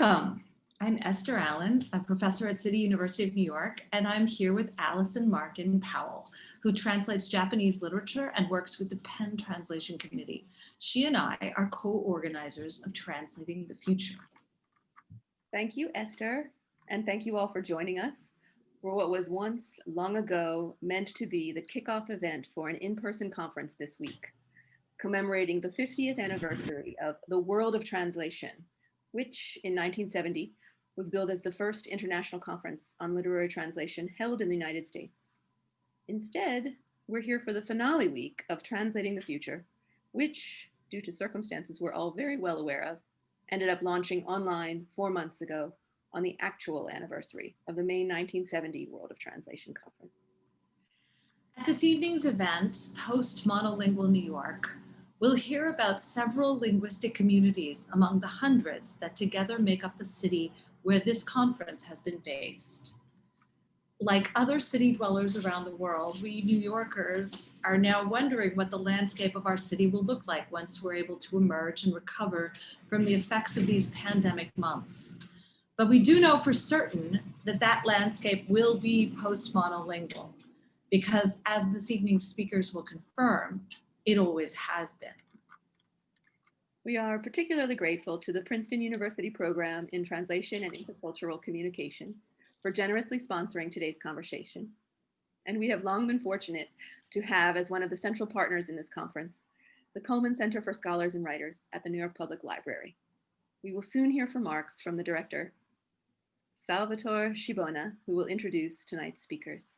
Welcome. I'm Esther Allen, a professor at City University of New York, and I'm here with Allison Markin Powell, who translates Japanese literature and works with the PEN Translation Committee. She and I are co-organizers of Translating the Future. Thank you, Esther, and thank you all for joining us for what was once long ago meant to be the kickoff event for an in-person conference this week, commemorating the 50th anniversary of the World of Translation, which in 1970 was billed as the first international conference on literary translation held in the United States. Instead, we're here for the finale week of Translating the Future, which, due to circumstances we're all very well aware of, ended up launching online four months ago on the actual anniversary of the May 1970 World of Translation Conference. At this evening's event, Post Monolingual New York, we'll hear about several linguistic communities among the hundreds that together make up the city where this conference has been based. Like other city dwellers around the world, we New Yorkers are now wondering what the landscape of our city will look like once we're able to emerge and recover from the effects of these pandemic months. But we do know for certain that that landscape will be post-monolingual because as this evening's speakers will confirm, it always has been. We are particularly grateful to the Princeton University Program in Translation and Intercultural Communication for generously sponsoring today's conversation. And we have long been fortunate to have as one of the central partners in this conference, the Cullman Center for Scholars and Writers at the New York Public Library. We will soon hear from remarks from the director, Salvatore Scibona, who will introduce tonight's speakers.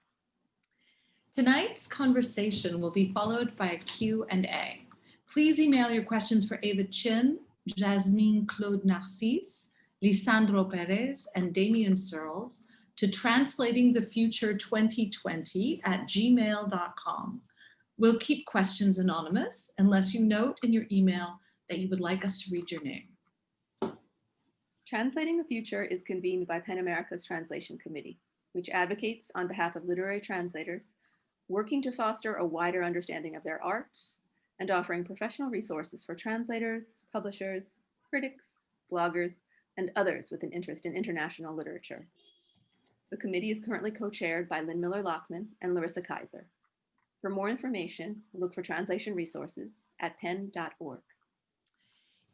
Tonight's conversation will be followed by a Q&A. Please email your questions for Ava Chin, Jasmine Claude Narcisse, Lisandro Perez, and Damion Searls to translatingthefuture 2020 at gmail.com. We'll keep questions anonymous unless you note in your email that you would like us to read your name. Translating the Future is convened by PEN America's Translation Committee, which advocates on behalf of literary translators, working to foster a wider understanding of their art, and offering professional resources for translators, publishers, critics, bloggers, and others with an interest in international literature. The committee is currently co-chaired by Lynn Miller-Lachmann and Larissa Kyzer. For more information, look for translation resources at pen.org.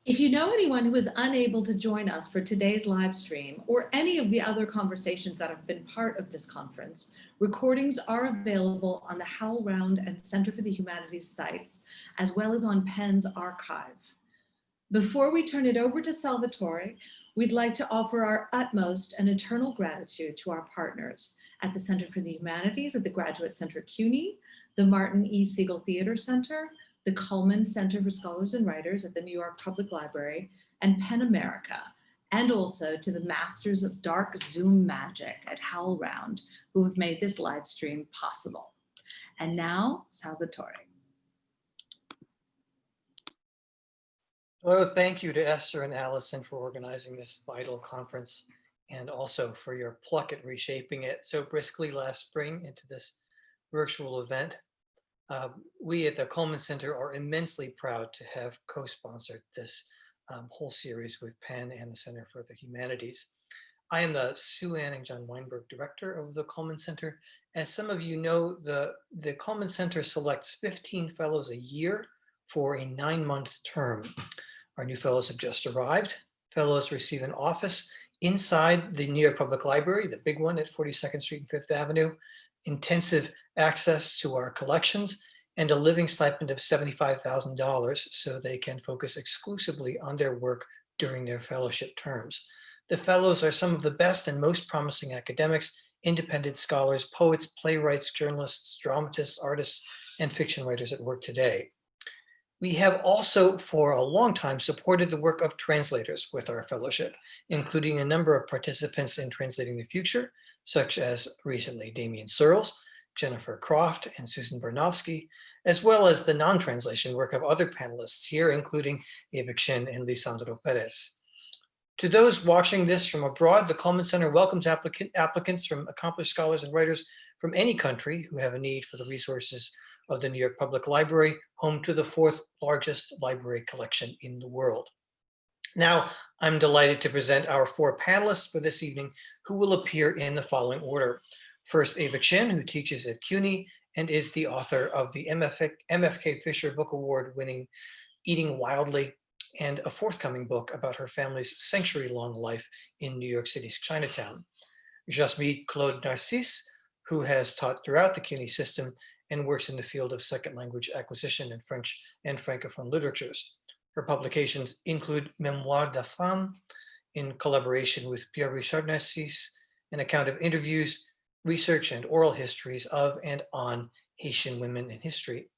If you know anyone who is unable to join us for today's live stream or any of the other conversations that have been part of this conference, recordings are available on the HowlRound and Center for the Humanities sites, as well as on PEN's archive. Before we turn it over to Salvatore, we'd like to offer our utmost and eternal gratitude to our partners at the Center for the Humanities at the Graduate Center CUNY, the Martin E. Segal Theater Center, the Cullman Center for Scholars and Writers at the New York Public Library, and PEN America, and also to the masters of dark Zoom magic at HowlRound, who have made this live stream possible. And now, Salvatore. Hello, thank you to Esther and Allison for organizing this vital conference and also for your pluck at reshaping it so briskly last spring into this virtual event. Uh, we at the Cullman Center are immensely proud to have co-sponsored this um, whole series with PEN and the Center for the Humanities. I am the Sue Ann and John Weinberg Director of the Cullman Center. As some of you know, the, the Cullman Center selects 15 fellows a year for a nine-month term. Our new fellows have just arrived. Fellows receive an office inside the New York Public Library, the big one at 42nd Street and Fifth Avenue, intensive access to our collections, and a living stipend of $75,000 so they can focus exclusively on their work during their fellowship terms. The fellows are some of the best and most promising academics, independent scholars, poets, playwrights, journalists, dramatists, artists, and fiction writers at work today. We have also for a long time supported the work of translators with our fellowship, including a number of participants in Translating the Future, such as recently Damion Searls, Jennifer Croft, and Susan Bernofsky, as well as the non-translation work of other panelists here, including Eva Chin and Lisandro Perez. To those watching this from abroad, the Cullman Center welcomes applicant, applicants from accomplished scholars and writers from any country who have a need for the resources of the New York Public Library, home to the fourth largest library collection in the world. Now, I'm delighted to present our four panelists for this evening who will appear in the following order. First, Ava Chin, who teaches at CUNY and is the author of the MFK, MFK Fisher Book Award winning Eating Wildly and a forthcoming book about her family's century-long life in New York City's Chinatown. Jasmine Claude Narcisse, who has taught throughout the CUNY system and works in the field of second language acquisition in French and Francophone literatures. Her publications include Memoire de Femme in collaboration with Pierre-Richard Narcisse, an account of interviews, research and oral histories of and on Haitian women in history.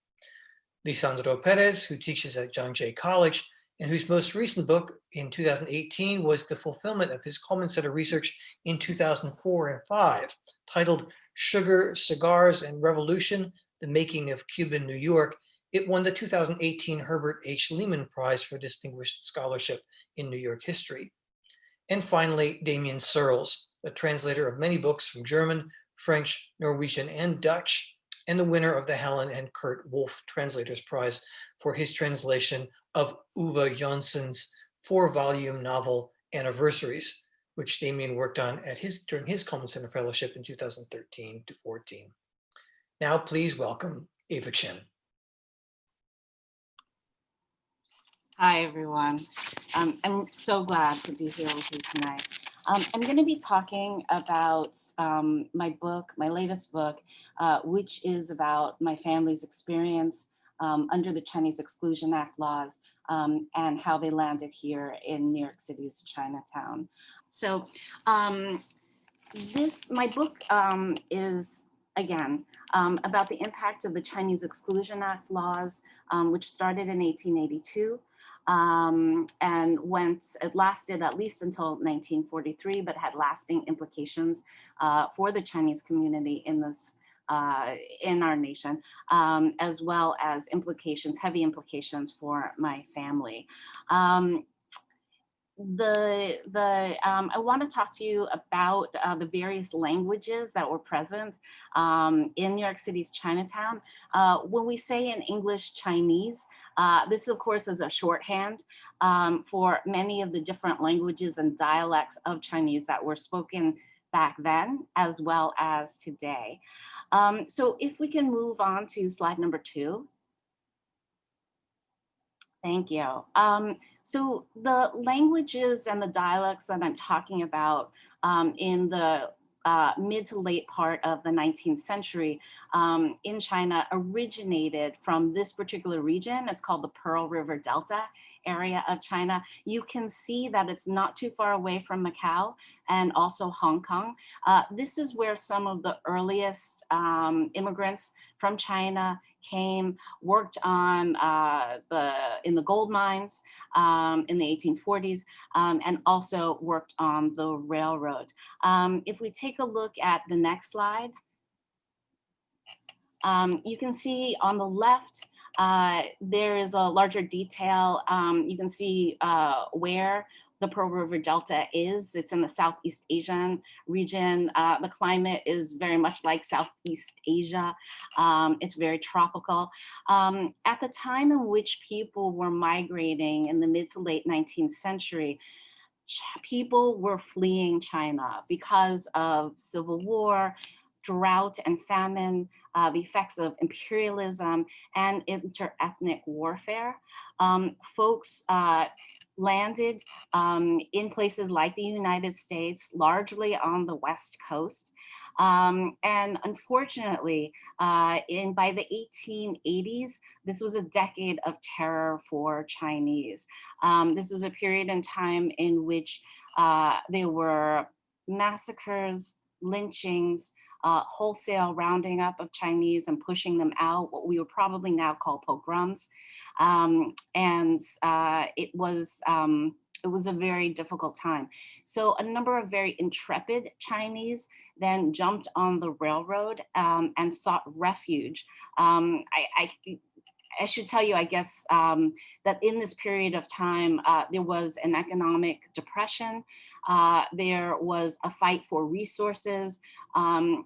Lisandro Perez, who teaches at John Jay College, and whose most recent book in 2018 was the fulfillment of his Cullman Center research in 2004 and 5, titled Sugar, Cigars, and Revolution, The Making of Cuban New York. It won the 2018 Herbert H. Lehman Prize for Distinguished Scholarship in New York History. And finally, Damion Searls, a translator of many books from German, French, Norwegian, and Dutch, and the winner of the Helen and Kurt Wolff Translators Prize for his translation of Uwe Johnson's four-volume novel Anniversaries, which Damion worked on at his during his Cullman Center Fellowship in 2013 to 14. Now, please welcome Ava Chin. Hi, everyone. Um, I'm so glad to be here with you tonight. Um, I'm going to be talking about um, my book, my latest book, uh, which is about my family's experience um, under the Chinese Exclusion Act laws um, and how they landed here in New York City's Chinatown. So um, this, my book um, is, again, about the impact of the Chinese Exclusion Act laws, which started in 1882 um, and went, it lasted at least until 1943, but had lasting implications uh, for the Chinese community in this uh, in our nation, um, as well as implications, heavy implications for my family. Um, the the um, I want to talk to you about uh, the various languages that were present um, in New York City's Chinatown. Uh, when we say in English Chinese, uh, this of course is a shorthand um, for many of the different languages and dialects of Chinese that were spoken back then as well as today. Um, so if we can move on to slide number two. Thank you. Um, so the languages and the dialects that I'm talking about um, in the uh, mid to late part of the 19th century um, in China originated from this particular region. It's called the Pearl River Delta area of China. You can see that it's not too far away from Macau and also Hong Kong. Uh, this is where some of the earliest um, immigrants from China came, worked on uh, the in the gold mines um, in the 1840s, um, and also worked on the railroad. Um, if we take a look at the next slide, um, you can see on the left, uh, there is a larger detail. Um, you can see uh, where the Pearl River Delta is. It's in the Southeast Asian region. Uh, the climate is very much like Southeast Asia. Um, it's very tropical. Um, at the time in which people were migrating in the mid to late 19th century, people were fleeing China because of civil war, drought and famine, uh, the effects of imperialism and inter-ethnic warfare. Um, folks uh, landed um, in places like the United States, largely on the West Coast. Um, and unfortunately, uh, in by the 1880s, this was a decade of terror for Chinese. Um, this was a period in time in which uh, there were massacres, lynchings, uh, wholesale rounding up of Chinese and pushing them out, what we would probably now call pogroms. Um, and uh, it was um, it was a very difficult time. So a number of very intrepid Chinese then jumped on the railroad um, and sought refuge. Um, I, I, I, should tell you, I guess, um, that in this period of time, uh, there was an economic depression. Uh, there was a fight for resources. Um,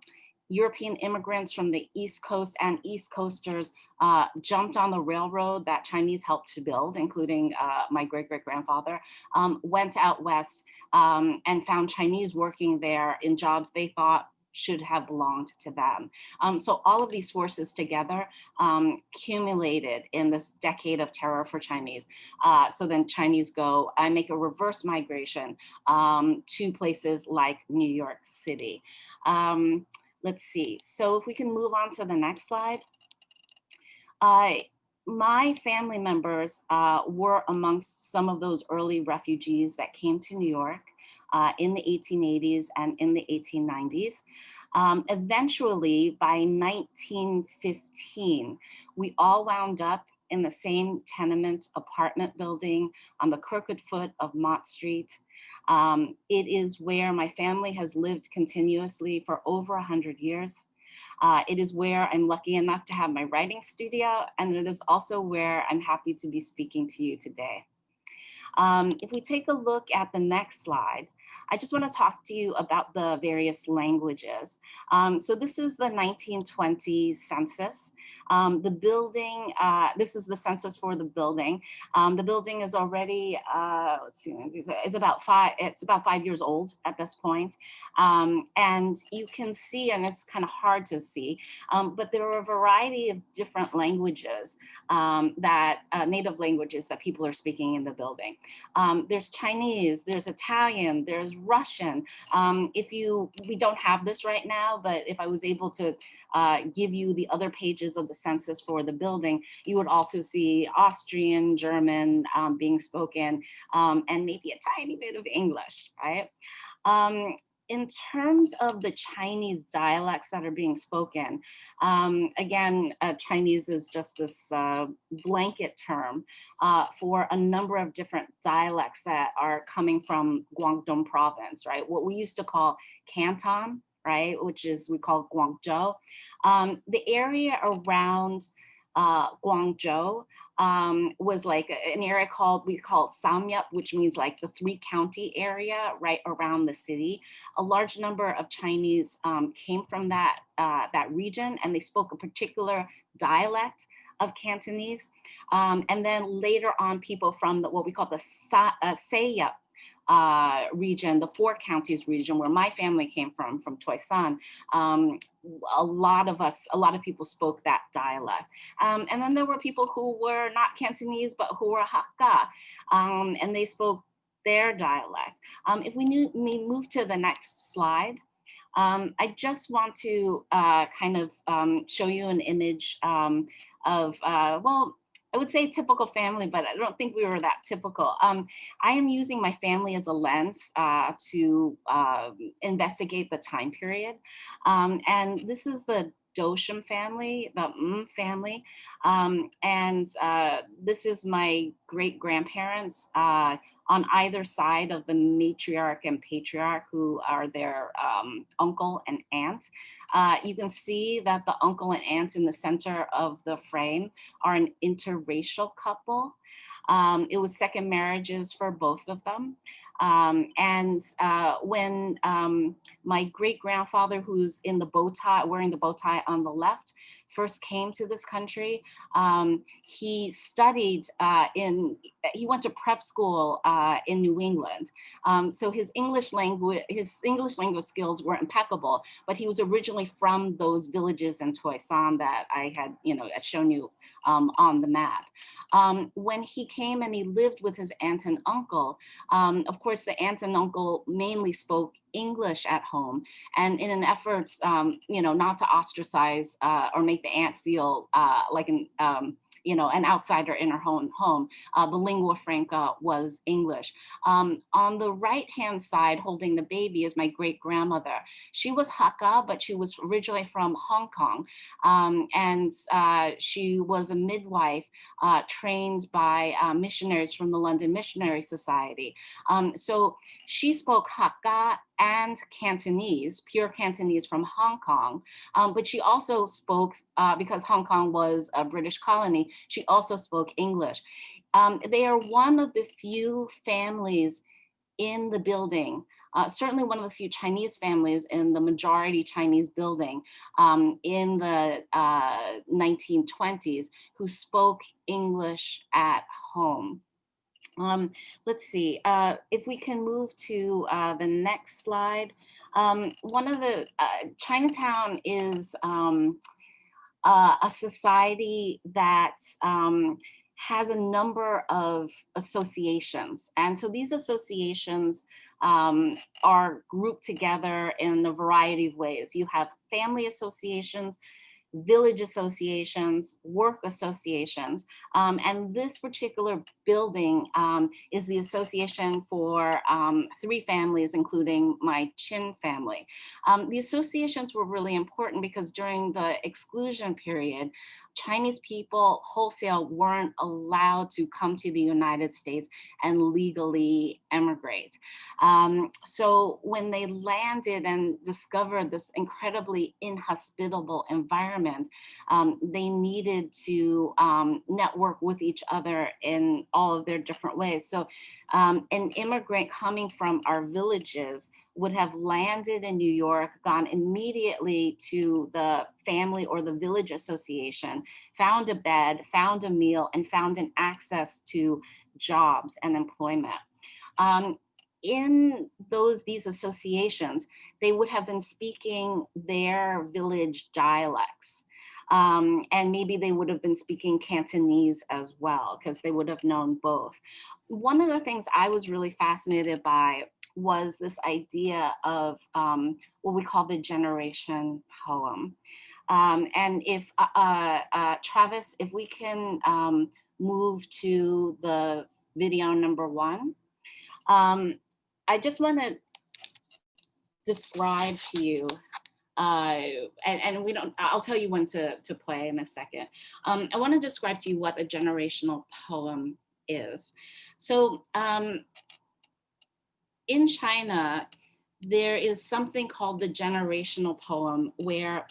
European immigrants from the East Coast and East Coasters uh, jumped on the railroad that Chinese helped to build, including uh, my great-great-grandfather, um, went out west um, and found Chinese working there in jobs they thought should have belonged to them. Um, so all of these forces together um, accumulated in this decade of terror for Chinese. Uh, so then Chinese go I make a reverse migration um, to places like New York City. Um, let's see. So if we can move on to the next slide. Uh, my family members uh, were amongst some of those early refugees that came to New York uh, in the 1880s and in the 1890s. Um, eventually, by 1915, we all wound up in the same tenement apartment building on the crooked foot of Mott Street. Um, it is where my family has lived continuously for over 100 years. Uh, it is where I'm lucky enough to have my writing studio, and it is also where I'm happy to be speaking to you today. Um, if we take a look at the next slide, I just want to talk to you about the various languages. Um, so this is the 1920 census. Um, the building, uh, this is the census for the building. Um, the building is already, uh, let's see, it's about five, it's about five years old at this point. Um, and you can see, and it's kind of hard to see, um, but there are a variety of different languages um, that, uh, native languages that people are speaking in the building. there's Chinese, there's Italian, there's Russian. Um, if you, we don't have this right now, but if I was able to uh, give you the other pages of the census for the building, you would also see Austrian, German um, being spoken, um, and maybe a tiny bit of English, right? Um, in terms of the Chinese dialects that are being spoken, um, again, uh, Chinese is just this uh, blanket term uh, for a number of different dialects that are coming from Guangdong province, right? What we used to call Canton, right? Which is, we call Guangzhou. Um, the area around uh, Guangzhou um, was like an area called, we call it Samyup, which means like the three county area right around the city. A large number of Chinese um, came from that, uh, that region and they spoke a particular dialect of Cantonese. Um, and then later on, people from the, what we call the Sa uh, uh, region, the four counties region where my family came from, from Toisan, um, a lot of us, a lot of people spoke that dialect. Um, and then there were people who were not Cantonese, but who were Hakka, um, and they spoke their dialect. Um, if we, knew, we move to the next slide, um, I just want to uh, kind of um, show you an image of, uh, well, I would say typical family, but I don't think we were that typical. Um, I am using my family as a lens uh, to uh, investigate the time period. Um, and this is the Dosham family, the M family. Um, and uh, this is my great grandparents uh, on either side of the matriarch and patriarch who are their um, uncle and aunt. Uh, you can see that the uncle and aunt in the center of the frame are an interracial couple. Um, it was second marriages for both of them. Um, and uh, when um, my great grandfather, who's in the bow tie, wearing the bow tie on the left, first came to this country, um, he studied uh, in, he went to prep school uh, in New England. Um, so his English language, his English language skills were impeccable, but he was originally from those villages in Toisan that I had, you know, had shown you um, on the map. Um, when he came and he lived with his aunt and uncle, um, of course, the aunt and uncle mainly spoke English at home. And in an effort, um, you know, not to ostracize uh, or make the aunt feel uh, like an, um, you know, an outsider in her own home. Uh, the lingua franca was English. Um, on the right-hand side, holding the baby is my great-grandmother. She was Hakka, but she was originally from Hong Kong. Um, and uh, she was a midwife uh, trained by uh, missionaries from the London Missionary Society. Um, so she spoke Hakka and Cantonese, pure Cantonese from Hong Kong, um, but she also spoke, uh, because Hong Kong was a British colony, she also spoke English. Um, they are one of the few families in the building, uh, certainly one of the few Chinese families in the majority Chinese building um, in the uh, 1920s who spoke English at home. Um, let's see, uh, if we can move to uh, the next slide. Um, one of the, uh, Chinatown is um, uh, a society that um, has a number of associations. And so these associations um, are grouped together in a variety of ways. You have family associations, village associations, work associations. Um, and this particular building um, is the association for um, three families, including my Chin family. Um, the associations were really important because during the exclusion period, Chinese people wholesale weren't allowed to come to the United States and legally emigrate. Um, so when they landed and discovered this incredibly inhospitable environment, um, they needed to um, network with each other in all of their different ways. So um, an immigrant coming from our villages would have landed in New York, gone immediately to the family or the village association, found a bed, found a meal, and found an access to jobs and employment. Um, in those these associations, they would have been speaking their village dialects. Um, and maybe they would have been speaking Cantonese as well, because they would have known both. One of the things I was really fascinated by was this idea of um, what we call the generation poem. Um, and if, uh, uh, uh, Travis, if we can um, move to the video number one. Um, I just want to describe to you, uh, and, and, we don't, I'll tell you when to, to play in a second. Um, I want to describe to you what a generational poem is. So um, in China, there is something called the generational poem where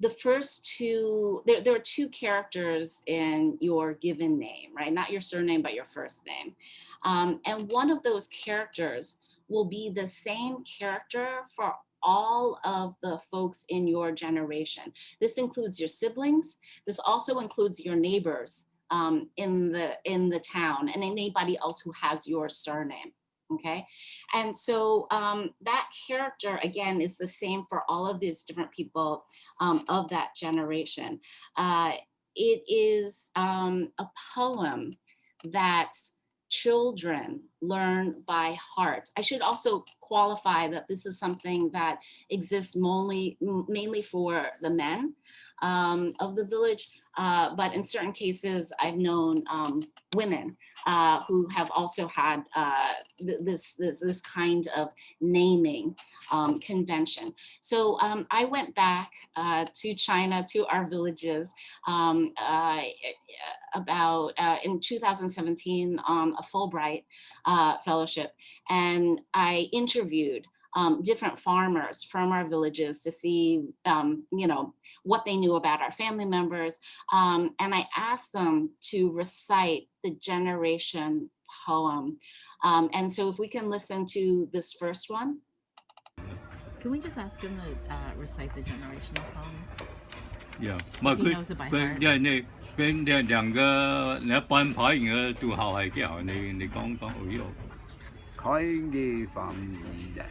the first two, there, there are two characters in your given name, right? Not your surname, but your first name. Um, and one of those characters will be the same character for all of the folks in your generation. This includes your siblings. This also includes your neighbors um, in, the, in the town and anybody else who has your surname okay? And so um, that character, again, is the same for all of these different people um, of that generation. Uh, it is um, a poem that children learn by heart. I should also qualify that this is something that exists mainly, mainly for the men um, of the village, uh, but in certain cases, I've known um, women uh, who have also had uh, this, this, this kind of naming um, convention. So um, I went back uh, to China, to our villages um, uh, about uh, in 2017 on a Fulbright fellowship, and I interviewed interviewed um, different farmers from our villages to see, um, you know, what they knew about our family members. Um, and I asked them to recite the generation poem. Um, and so if we can listen to this first one. Can we just ask him to uh, recite the generational poem? Yeah. 开嘅方言，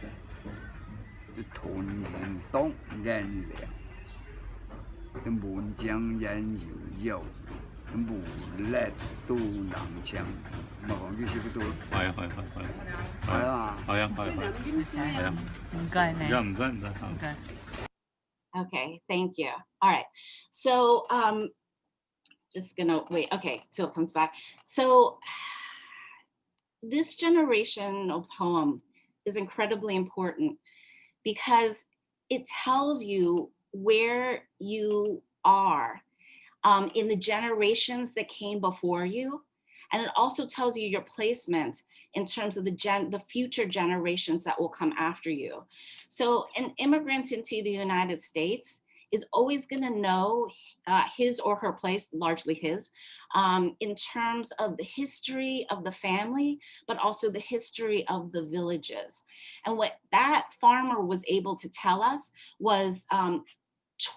屯田东人良，满江人有有，无力都能强。咪讲呢少都系啊系系系系啊。系啊系系系啊，唔该你，而家唔该唔该吓唔。该。 Okay, thank you. All right, so um, just gonna wait, okay, till it comes back. So This generational poem is incredibly important because it tells you where you are um, in the generations that came before you. And it also tells you your placement in terms of the gen the future generations that will come after you. So an immigrant into the United States is always going to know uh, his or her place, largely his, um, in terms of the history of the family, but also the history of the villages. And what that farmer was able to tell us was um,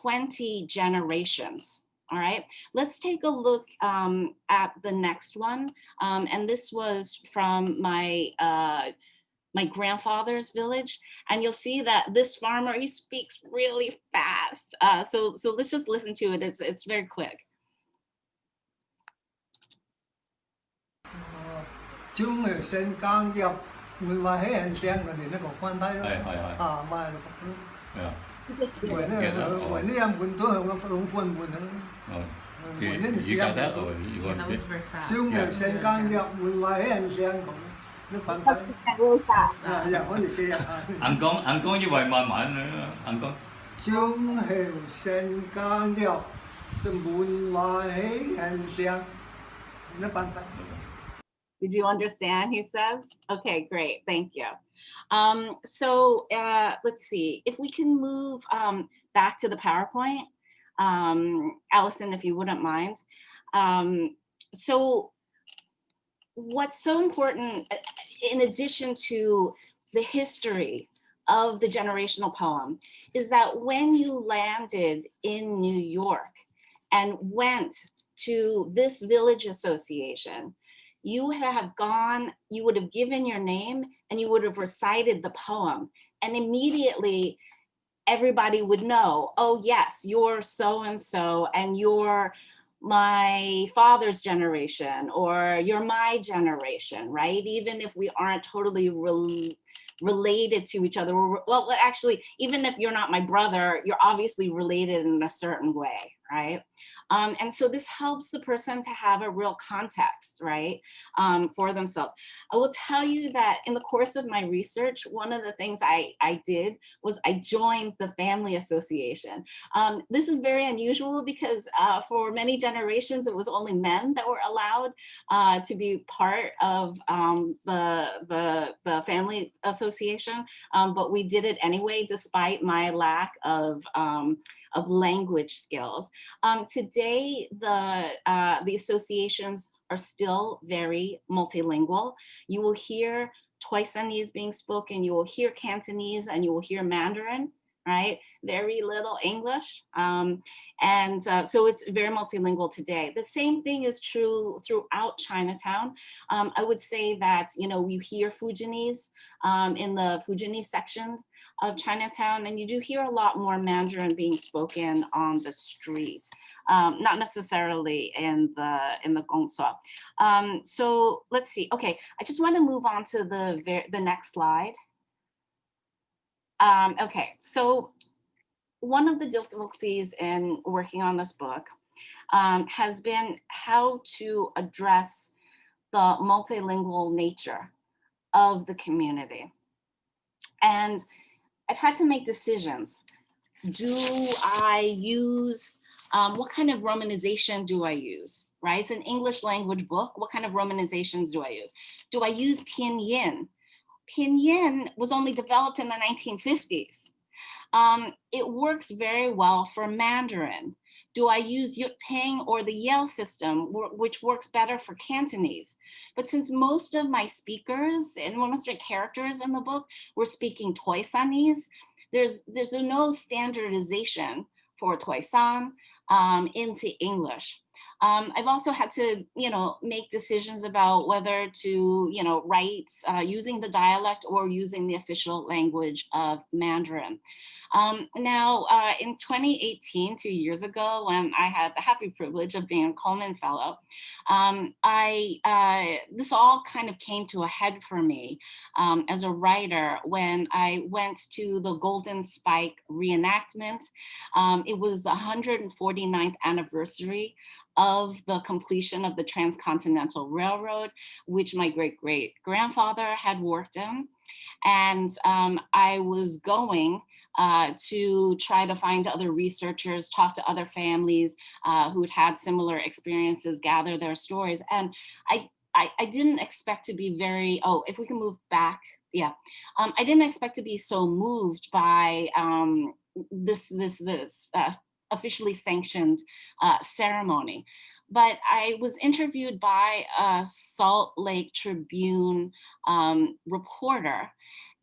20 generations. All right, let's take a look um, at the next one. Um, and this was from my uh, my grandfather's village. And you'll see that this farmer, he speaks really fast. Uh, so, so let's just listen to it. It's, it's very quick. Thì, yeah. Yeah. Did you understand, he says? Okay, great, thank you. Um, so uh, let's see, if we can move um, back to the PowerPoint, um, Allison, if you wouldn't mind. Um, so what's so important, uh, in addition to the history of the generational poem, is that when you landed in New York and went to this village association, you would have gone, you would have given your name and you would have recited the poem. And immediately everybody would know, oh yes, you're so-and-so and you're my father's generation or you're my generation, right? Even if we aren't totally rel related to each other. Well, actually, even if you're not my brother, you're obviously related in a certain way, right? Um, and so this helps the person to have a real context, right, um, for themselves. I will tell you that in the course of my research, one of the things I, I did was I joined the Family Association. Um, this is very unusual because uh, for many generations, it was only men that were allowed uh, to be part of um, the, the, the Family Association, um, but we did it anyway, despite my lack of, um, of language skills. Um, today, the, uh, the associations are still very multilingual. You will hear Toisanese being spoken, you will hear Cantonese, and you will hear Mandarin, right? Very little English. Um, and uh, so it's very multilingual today. The same thing is true throughout Chinatown. Um, I would say that, you know, you hear Fujianese um, in the Fujianese sections of Chinatown, and you do hear a lot more Mandarin being spoken on the street, um, not necessarily in the in the Gongsuo. Um, so let's see. Okay, I just want to move on to the the next slide. Um, okay, so one of the difficulties in working on this book um, has been how to address the multilingual nature of the community. And I've had to make decisions. Do I use, um, what kind of romanization do I use, right? It's an English language book. What kind of romanizations do I use? Do I use Pinyin? Pinyin was only developed in the 1950s. Um, it works very well for Mandarin. Do I use Jyutping or the Yale system, which works better for Cantonese? But since most of my speakers and most of the characters in the book were speaking Toisanese, there's, there's no standardization for Toisan um, into English. Um, I've also had to, you know, make decisions about whether to, you know, write uh, using the dialect or using the official language of Mandarin. Um, now, uh, in 2018, two years ago, when I had the happy privilege of being a Cullman Fellow, um, I uh, this all kind of came to a head for me um, as a writer when I went to the Golden Spike reenactment. Um, it was the 149th anniversary of the completion of the Transcontinental Railroad, which my great great grandfather had worked in. And um, I was going uh, to try to find other researchers, talk to other families uh, who'd had similar experiences, gather their stories. And I, I, I didn't expect to be very, oh, if we can move back, yeah. Um, I didn't expect to be so moved by um, this this this uh, officially sanctioned uh, ceremony. But I was interviewed by a Salt Lake Tribune um, reporter,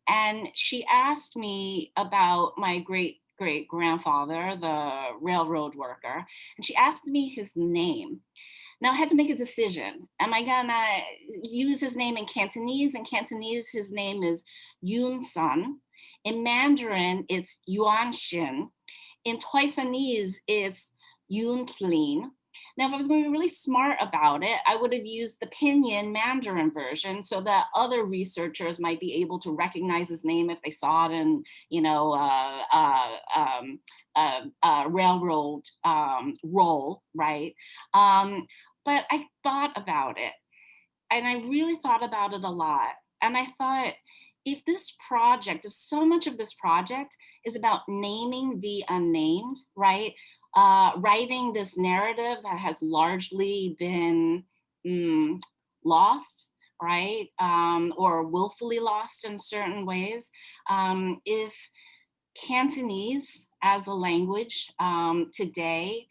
and she asked me about my great great grandfather, the railroad worker, and she asked me his name. Now I had to make a decision. Am I gonna use his name in Cantonese? In Cantonese, his name is Yun Sun. In Mandarin, it's Yuan Xin. In Toisanese, it's Yun Tlin. Now, if I was going to be really smart about it, I would have used the Pinyin Mandarin version so that other researchers might be able to recognize his name if they saw it in, you know, uh, uh, um, uh, uh, railroad um, right? Um, but I thought about it and I really thought about it a lot. And I thought, if this project, if so much of this project is about naming the unnamed, right? Uh, writing this narrative that has largely been mm, lost, right? Um, or willfully lost in certain ways. Um, if Cantonese as a language um, today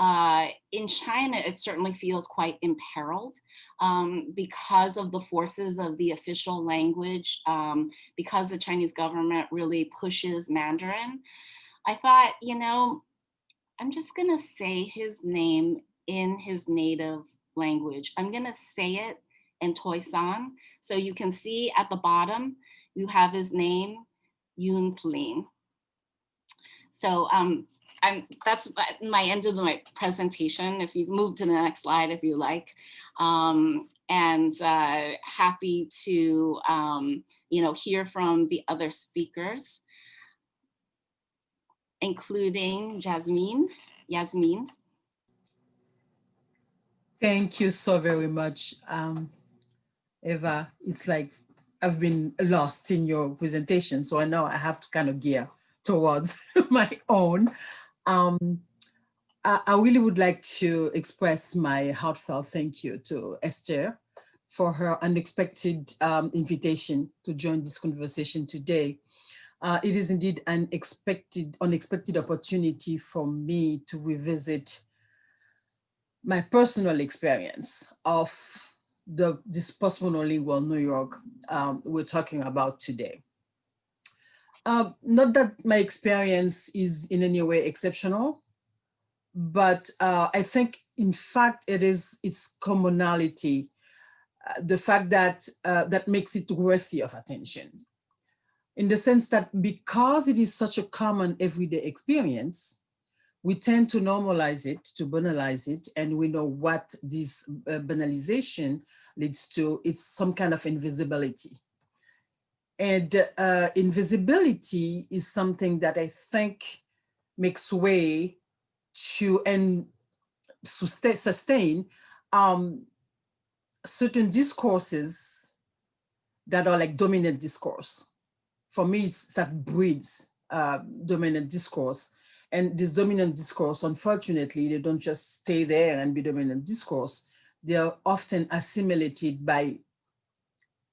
uh, in China, it certainly feels quite imperiled um, because of the forces of the official language, um, because the Chinese government really pushes Mandarin. I thought, you know, I'm just gonna say his name in his native language. I'm gonna say it in Toisan. So you can see at the bottom, you have his name, Yun Plin. So um, I'm, that's my end of my presentation. If you move to the next slide, if you like. Um, and uh, happy to, um, you know, hear from the other speakers, including Jasmine. Yasmin. Thank you so very much, um, Eva. It's like I've been lost in your presentation, so I know I have to kind of gear towards my own. Um, I, I, really would like to express my heartfelt thank you to Esther for her unexpected um, invitation to join this conversation today. Uh, it is indeed an expected, unexpected opportunity for me to revisit my personal experience of the this post-monolingual New York um, we're talking about today. Uh, not that my experience is in any way exceptional, but uh, I think in fact it is its commonality, uh, the fact that uh, that makes it worthy of attention. In the sense that because it is such a common everyday experience, we tend to normalize it, to banalize it, and we know what this uh, banalization leads to. It's some kind of invisibility. And uh, invisibility is something that I think makes way to and sustain um, certain discourses that are like dominant discourse. For me, it's that breeds uh, dominant discourse. And this dominant discourse, unfortunately, they don't just stay there and be dominant discourse. They are often assimilated by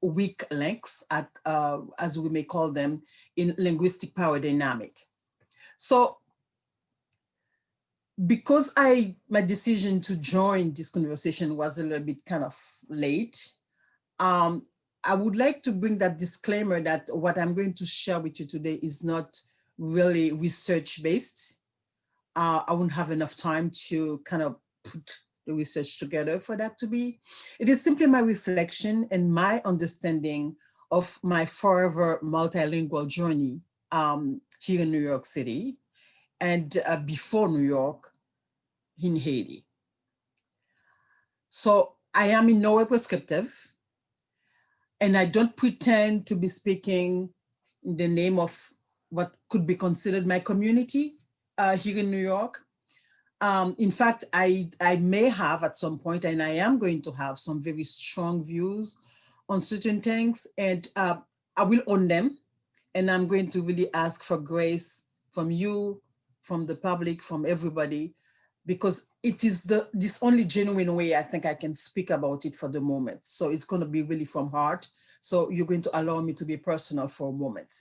weak links, at, uh, as we may call them, in linguistic power dynamic. So because I my decision to join this conversation was a little bit kind of late, um, I would like to bring that disclaimer that what I'm going to share with you today is not really research based. Uh, I won't have enough time to kind of put the research together for that to be. It is simply my reflection and my understanding of my forever multilingual journey um, here in New York City and uh, before New York in Haiti. So I am in no way prescriptive and I don't pretend to be speaking in the name of what could be considered my community uh, here in New York. Um, in fact, I, I may have at some point, and I am going to have some very strong views on certain things, and uh, I will own them. And I'm going to really ask for grace from you, from the public, from everybody, because it is the this only genuine way I think I can speak about it for the moment. So it's going to be really from heart. So you're going to allow me to be personal for a moment.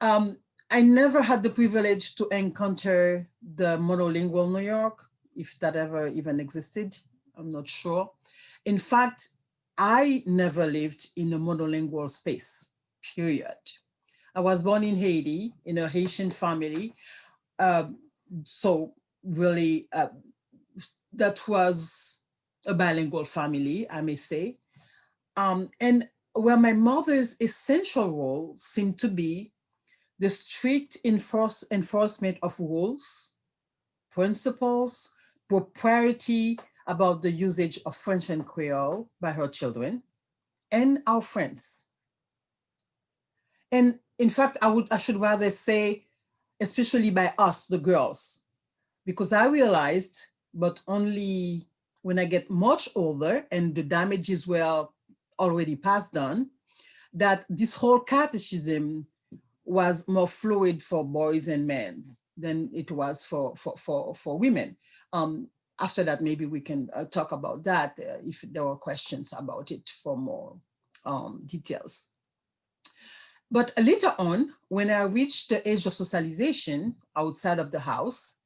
Um, I never had the privilege to encounter the monolingual New York, if that ever even existed, I'm not sure. In fact, I never lived in a monolingual space, period. I was born in Haiti in a Haitian family. Um, so really, uh, that was a bilingual family, I may say. Um, and where my mother's essential role seemed to be the strict enforce, enforcement of rules, principles, propriety about the usage of French and Creole by her children and our friends. And in fact, I would I should rather say, especially by us, the girls, because I realized, but only when I get much older and the damages were already passed on, that this whole catechism was more fluid for boys and men than it was for, for, for, for women. Um, after that, maybe we can uh, talk about that uh, if there were questions about it for more um, details. But later on, when I reached the age of socialization outside of the house,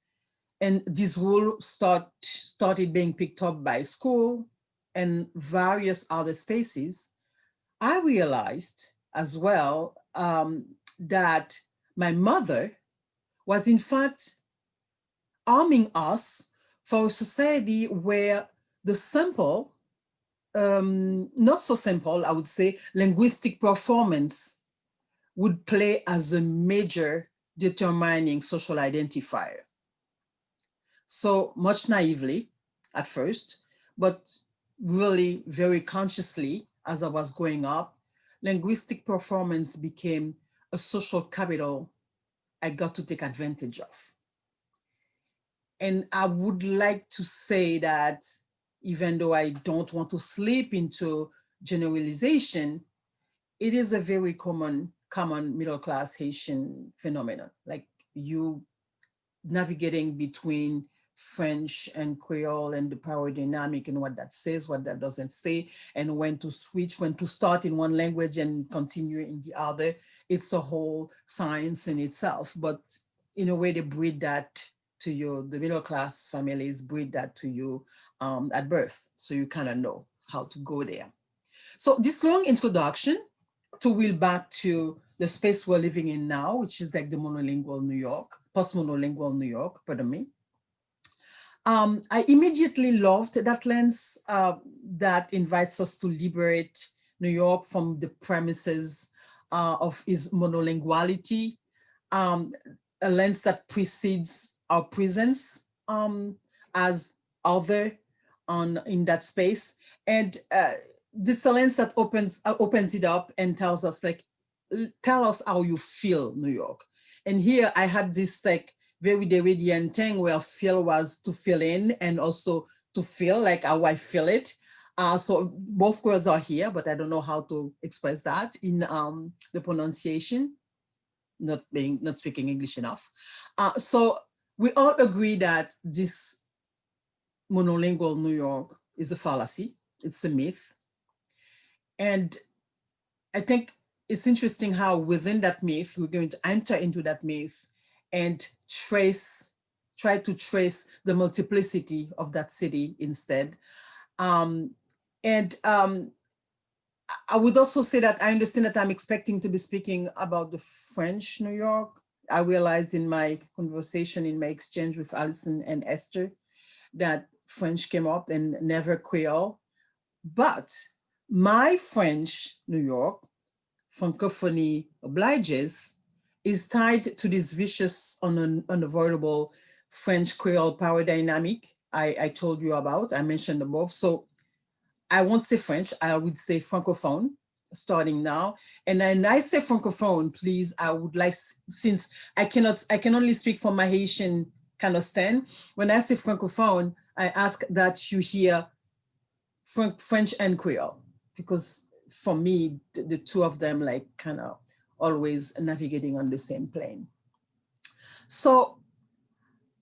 and this rule start, started being picked up by school and various other spaces, I realized as well um, that my mother was in fact arming us for a society where the simple, um, not so simple, I would say, linguistic performance would play as a major determining social identifier. So much naively at first, but really very consciously as I was growing up, linguistic performance became a social capital I got to take advantage of. And I would like to say that even though I don't want to slip into generalization, it is a very common, common middle class Haitian phenomenon. Like you navigating between French and Creole and the power dynamic and what that says, what that doesn't say, and when to switch, when to start in one language and continue in the other. It's a whole science in itself, but in a way they breed that to you, the middle class families breed that to you um, at birth. So you kind of know how to go there. So this long introduction to wheel back to the space we're living in now, which is like the monolingual New York, post-monolingual New York, pardon me. Um, I immediately loved that lens uh, that invites us to liberate New York from the premises uh, of its monolinguality, um, a lens that precedes our presence um, as other on in that space. And uh, this lens that opens, uh, opens it up and tells us like, tell us how you feel New York. And here I had this like very the Derridean thing where feel was to fill in and also to feel like how I feel it. Uh, so both words are here, but I don't know how to express that in um, the pronunciation, not being not speaking English enough. Uh, so we all agree that this monolingual New York is a fallacy, it's a myth. And I think it's interesting how within that myth, we're going to enter into that myth and trace, try to trace the multiplicity of that city instead. Um, and um, I would also say that I understand that I'm expecting to be speaking about the French New York. I realized in my conversation, in my exchange with Alison and Esther, that French came up and never Creole. But my French New York, Francophonie obliges, is tied to this vicious, un unavoidable French Creole power dynamic I, I told you about, I mentioned above. So I won't say French, I would say Francophone starting now. And then I say Francophone, please, I would like, since I cannot, I can only speak from my Haitian kind of stand. When I say Francophone, I ask that you hear French and Creole, because for me, the, the two of them like kind of always navigating on the same plane. So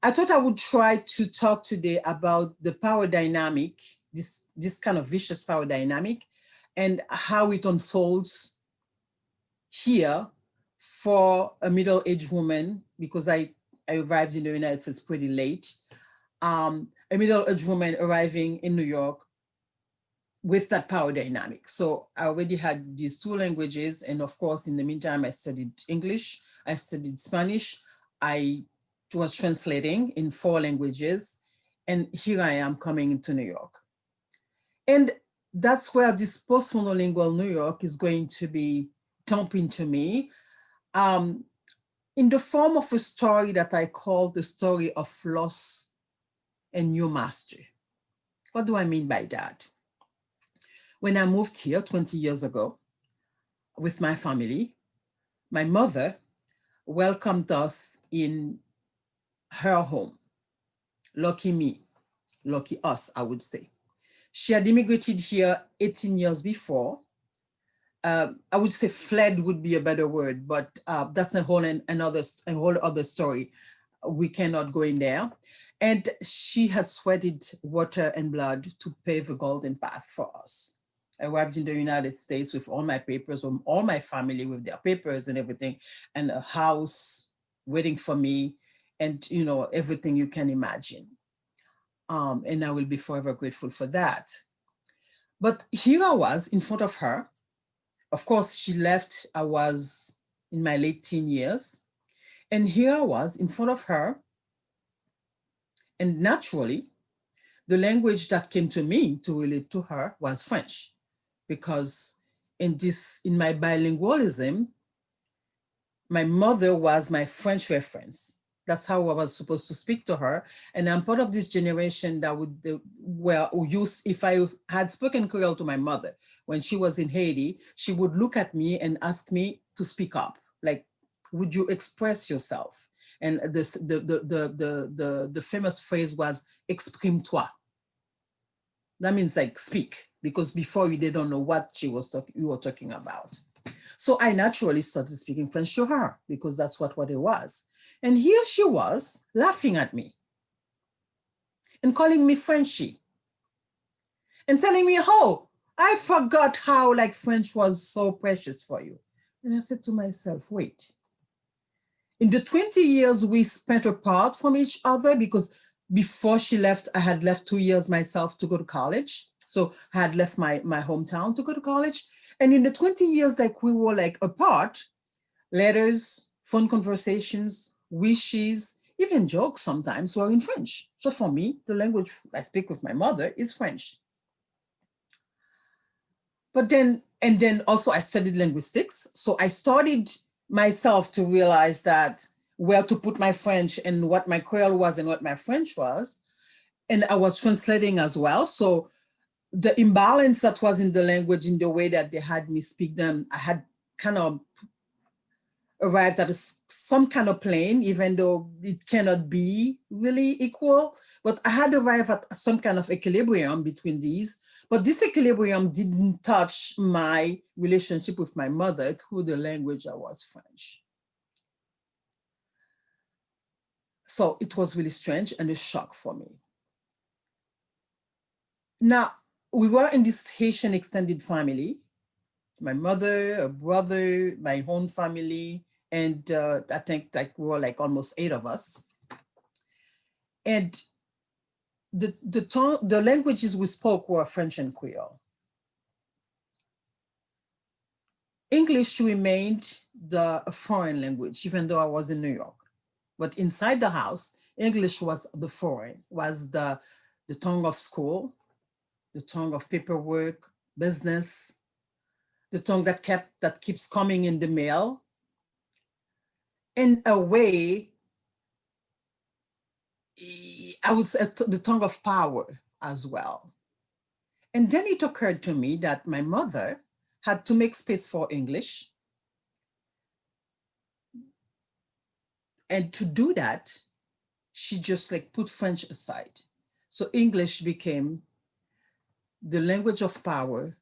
I thought I would try to talk today about the power dynamic, this, this kind of vicious power dynamic, and how it unfolds here for a middle-aged woman, because I, I arrived in the United States pretty late, um, a middle-aged woman arriving in New York with that power dynamic. So I already had these two languages. And of course, in the meantime, I studied English, I studied Spanish, I was translating in four languages. And here I am coming into New York. And that's where this post-monolingual New York is going to be dumping to me um, in the form of a story that I call the story of loss and new mastery. What do I mean by that? When I moved here 20 years ago with my family, my mother welcomed us in her home. Lucky me, lucky us, I would say. She had immigrated here 18 years before. Uh, I would say fled would be a better word, but uh, that's a whole another a whole other story. We cannot go in there. And she had sweated water and blood to pave a golden path for us. I arrived in the United States with all my papers, all my family with their papers and everything, and a house waiting for me, and you know everything you can imagine. Um, and I will be forever grateful for that. But here I was in front of her. Of course, she left, I was in my late teen years. And here I was in front of her. And naturally, the language that came to me to relate to her was French because in this, in my bilingualism, my mother was my French reference. That's how I was supposed to speak to her. And I'm part of this generation that would, where use, if I had spoken Creole to my mother when she was in Haiti, she would look at me and ask me to speak up. Like, would you express yourself? And this, the, the, the, the, the, the famous phrase was, exprime-toi. That means like speak, because before we don't know what she was talking, you were talking about. So I naturally started speaking French to her because that's what, what it was. And here she was laughing at me and calling me Frenchy and telling me, oh, I forgot how like French was so precious for you. And I said to myself, wait, in the 20 years we spent apart from each other because before she left, I had left two years myself to go to college. So I had left my, my hometown to go to college. And in the 20 years like we were like apart, letters, phone conversations, wishes, even jokes sometimes were in French. So for me, the language I speak with my mother is French. But then, and then also I studied linguistics. So I started myself to realize that where to put my French and what my Creole was and what my French was. And I was translating as well. So the imbalance that was in the language in the way that they had me speak them, I had kind of arrived at a, some kind of plane, even though it cannot be really equal, but I had arrived at some kind of equilibrium between these. But this equilibrium didn't touch my relationship with my mother through the language I was French. So it was really strange and a shock for me. Now, we were in this Haitian extended family, my mother, a brother, my own family, and uh, I think like we were like almost eight of us. And the, the, tongue, the languages we spoke were French and Creole. English remained the foreign language, even though I was in New York. But inside the house, English was the foreign, was the, the tongue of school, the tongue of paperwork, business, the tongue that kept that keeps coming in the mail. In a way, I was at the tongue of power as well. And then it occurred to me that my mother had to make space for English. And to do that, she just like put French aside. So English became the language of power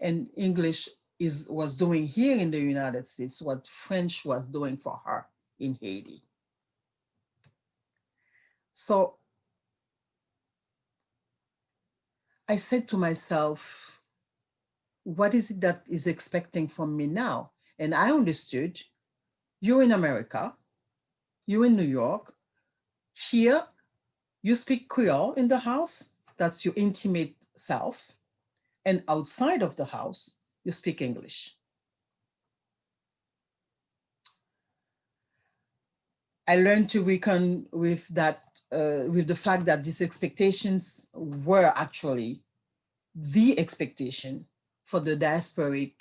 and English is was doing here in the United States what French was doing for her in Haiti. So I said to myself, what is it that is expecting from me now? And I understood you're in America, you're in New York. Here, you speak Creole in the house, that's your intimate self. And outside of the house, you speak English. I learned to reckon with that, uh, with the fact that these expectations were actually the expectation for the diasporic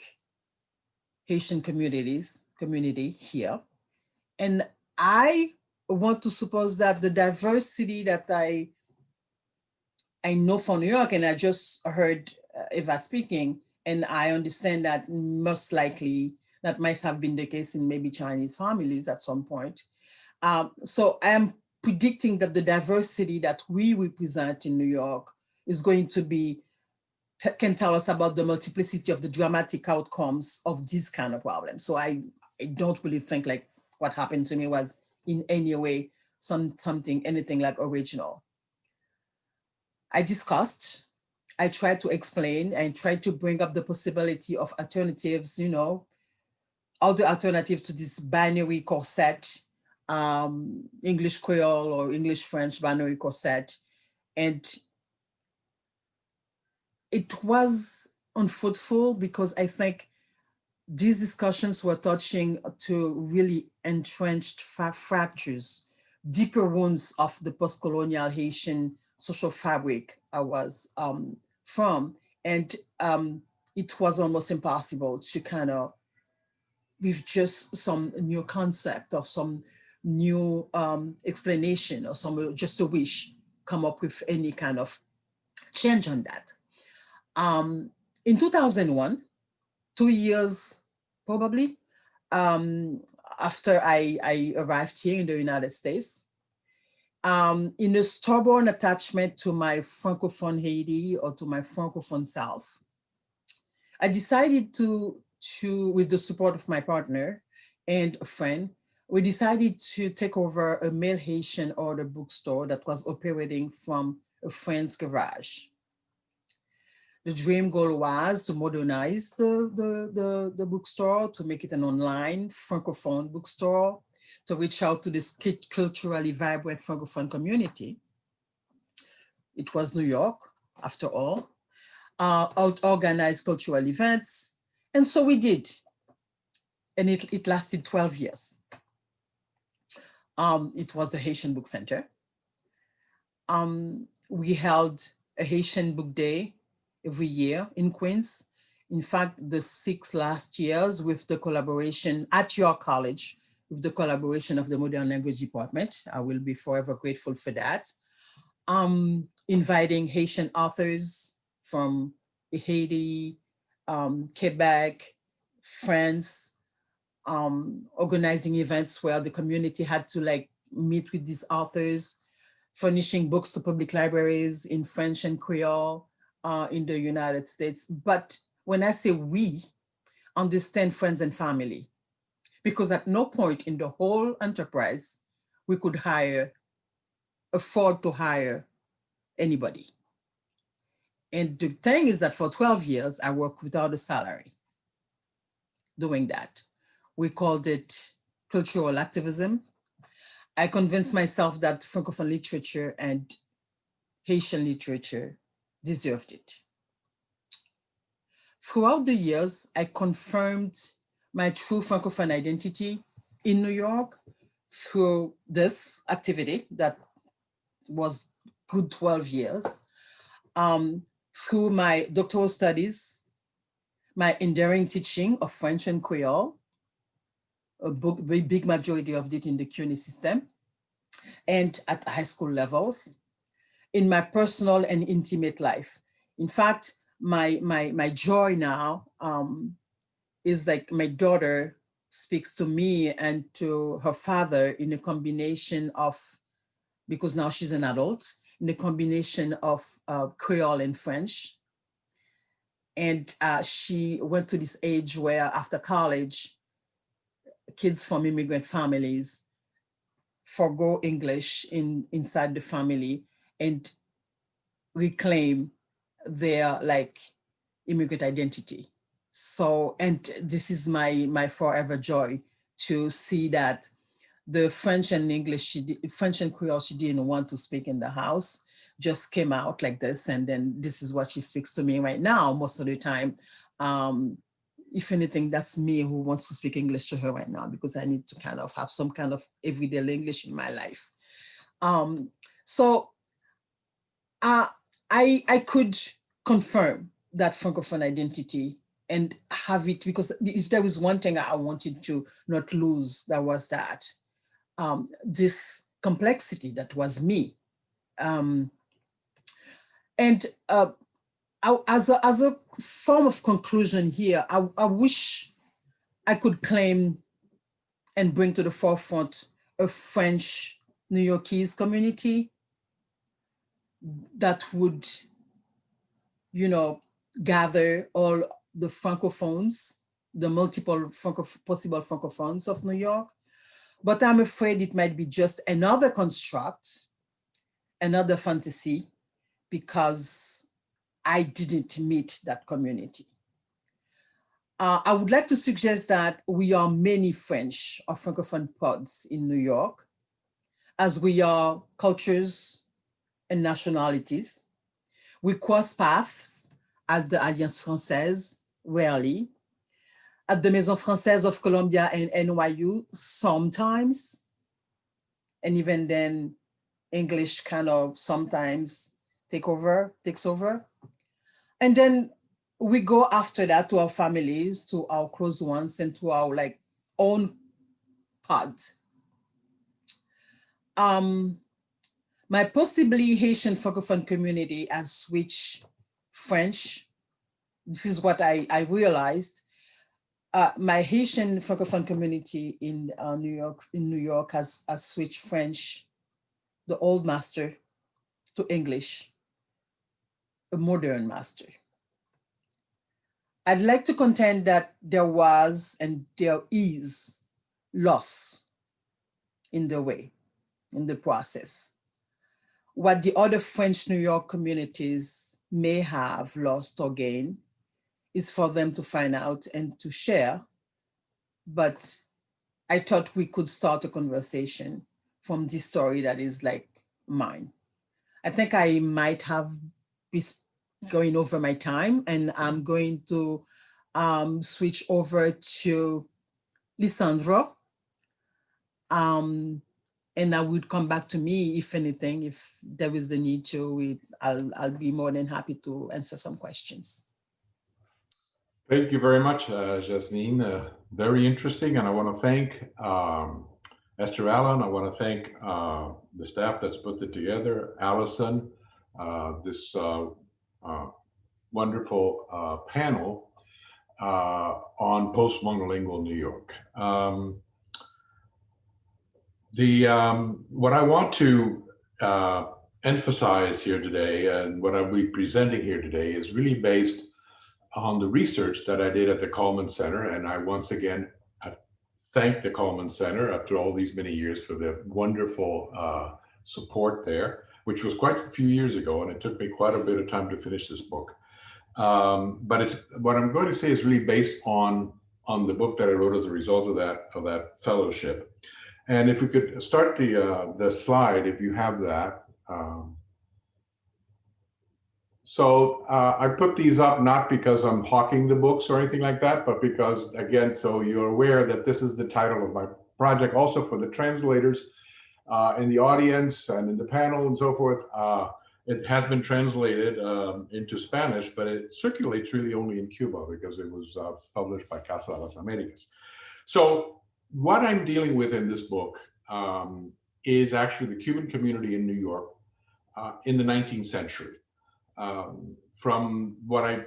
Haitian communities, community here. And I want to suppose that the diversity that I, I know from New York, and I just heard uh, Eva speaking, and I understand that most likely that might have been the case in maybe Chinese families at some point. Um, so I am predicting that the diversity that we represent in New York is going to be, can tell us about the multiplicity of the dramatic outcomes of these kind of problems. So I, I don't really think like what happened to me was in any way some something, anything like original. I discussed, I tried to explain and tried to bring up the possibility of alternatives, you know, all the alternatives to this binary corset um, English Creole or English French binary corset. And it was unfruitful because I think these discussions were touching to really entrenched fractures, deeper wounds of the post-colonial Haitian social fabric I was um, from. And um, it was almost impossible to kind of, with just some new concept or some new um, explanation or some just a wish, come up with any kind of change on that. Um, in 2001, two years probably um, after I, I arrived here in the United States, um, in a stubborn attachment to my Francophone Haiti or to my Francophone self, I decided to, to, with the support of my partner and a friend, we decided to take over a mail Haitian order bookstore that was operating from a friend's garage. The dream goal was to modernize the, the, the, the bookstore, to make it an online Francophone bookstore, to reach out to this culturally vibrant Francophone community. It was New York, after all, uh, organized cultural events. And so we did. And it, it lasted 12 years. Um, it was the Haitian Book Center. Um, we held a Haitian Book Day every year in Queens. In fact, the six last years with the collaboration at your college, with the collaboration of the Modern Language Department. I will be forever grateful for that. Um, inviting Haitian authors from Haiti, um, Quebec, France, um, organizing events where the community had to like meet with these authors, furnishing books to public libraries in French and Creole uh, in the United States. But when I say we, understand friends and family, because at no point in the whole enterprise, we could hire, afford to hire anybody. And the thing is that for 12 years, I worked without a salary doing that. We called it cultural activism. I convinced myself that Francophone literature and Haitian literature deserved it. Throughout the years, I confirmed my true Francophone identity in New York through this activity that was good 12 years, um, through my doctoral studies, my enduring teaching of French and Creole, a big majority of it in the CUNY system, and at high school levels, in my personal and intimate life. In fact, my, my, my joy now um, is like my daughter speaks to me and to her father in a combination of, because now she's an adult, in a combination of uh, Creole and French. And uh, she went to this age where after college, kids from immigrant families forego English in inside the family and reclaim their like immigrant identity So, and this is my, my forever joy to see that the French and English, she did, French and Creole, she didn't want to speak in the house, just came out like this. And then this is what she speaks to me right now, most of the time. Um, if anything, that's me who wants to speak English to her right now because I need to kind of have some kind of everyday English in my life. Um, so uh, I, I could confirm that Francophone identity and have it because if there was one thing I wanted to not lose, that was that um, this complexity that was me. Um, and uh, I, as, a, as a form of conclusion here, I, I wish I could claim and bring to the forefront a French New Yorkese community that would, you know, gather all the Francophones, the multiple Franco possible Francophones of New York. But I'm afraid it might be just another construct, another fantasy, because I didn't meet that community. Uh, I would like to suggest that we are many French or Francophone pods in New York, as we are cultures and nationalities. We cross paths at the Alliance Française rarely, at the Maison Française of Columbia and NYU sometimes, and even then English kind of sometimes take over, takes over. And then we go after that to our families, to our close ones, and to our like own pod. Um, my possibly Haitian Francophone community has switched French. This is what I, I realized. Uh, my Haitian Francophone community in uh, New York in New York has, has switched French, the old master, to English, a modern master. I'd like to contend that there was and there is loss in the way, in the process. What the other French New York communities may have lost or gained is for them to find out and to share. But I thought we could start a conversation from this story that is like mine. I think I might have been going over my time and I'm going to um, switch over to Lisandro. Um, and I would come back to me if anything, if there is the need to, we, I'll, I'll be more than happy to answer some questions. Thank you very much, uh, Jasmine. Uh, very interesting. And I want to thank um, Esther Allen. I want to thank uh, the staff that's put it together, Allison, uh, this uh, uh, wonderful panel on post-monolingual New York. Um, the um, what I want to emphasize here today and what I'll be presenting here today is really based on the research that I did at the Cullman Center. And I once again thank the Cullman Center after all these many years for the wonderful uh, support there, which was quite a few years ago. And it took me quite a bit of time to finish this book. Um, but it's what I'm going to say is really based on on the book that I wrote as a result of that of that fellowship. And if we could start the uh, the slide, if you have that. Um, so uh, I put these up not because I'm hawking the books or anything like that, but because again, so you're aware that this is the title of my project, also for the translators uh, in the audience and in the panel and so forth. Uh, it has been translated um, into Spanish, but it circulates really only in Cuba because it was uh, published by Casa de las Americas. So what I'm dealing with in this book um, is actually the Cuban community in New York uh, in the 19th century. Um, from what I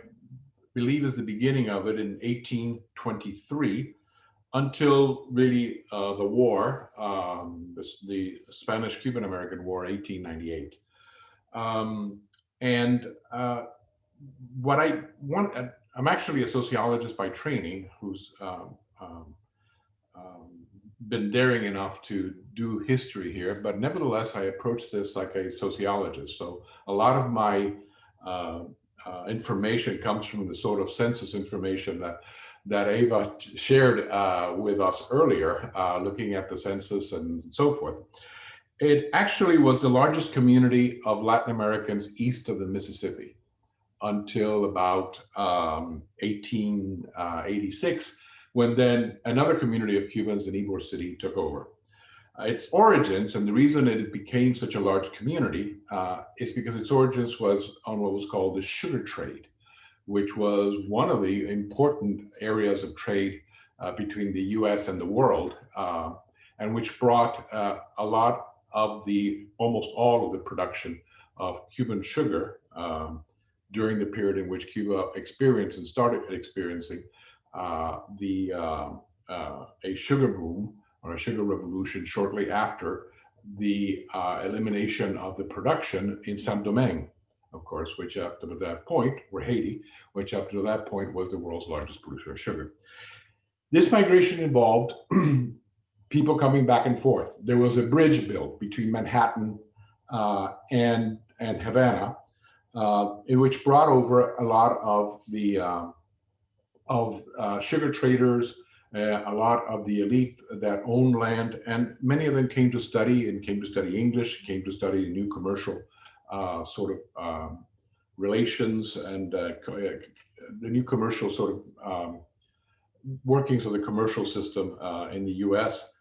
believe is the beginning of it in 1823 until really uh, the war, um, the, Spanish-Cuban American War, 1898. Um, and uh, what I want, I'm actually a sociologist by training who's um, um, um, been daring enough to do history here, but nevertheless, I approach this like a sociologist. So a lot of my information comes from the sort of census information that that Ava shared uh, with us earlier, uh, looking at the census and so forth. It actually was the largest community of Latin Americans east of the Mississippi until about um, 1886, when then another community of Cubans in Ybor City took over. Uh, its origins and the reason it became such a large community uh, is because its origins was on what was called the sugar trade, which was one of the important areas of trade uh, between the US and the world, uh, and which brought uh, a lot of the, almost all of the production of Cuban sugar um, during the period in which Cuba experienced and started experiencing uh, the a sugar boom or a sugar revolution shortly after the uh, elimination of the production in Saint-Domingue, of course, which up to that point, or Haiti, which up to that point was the world's largest producer of sugar. This migration involved people coming back and forth. There was a bridge built between Manhattan uh, and, and Havana, uh, in which brought over a lot of the uh, of uh, sugar traders, a lot of the elite that owned land, and many of them came to study and came to study English, came to study new commercial uh, sort of um, relations and uh, uh the new commercial sort of um, workings of the commercial system uh, in the US.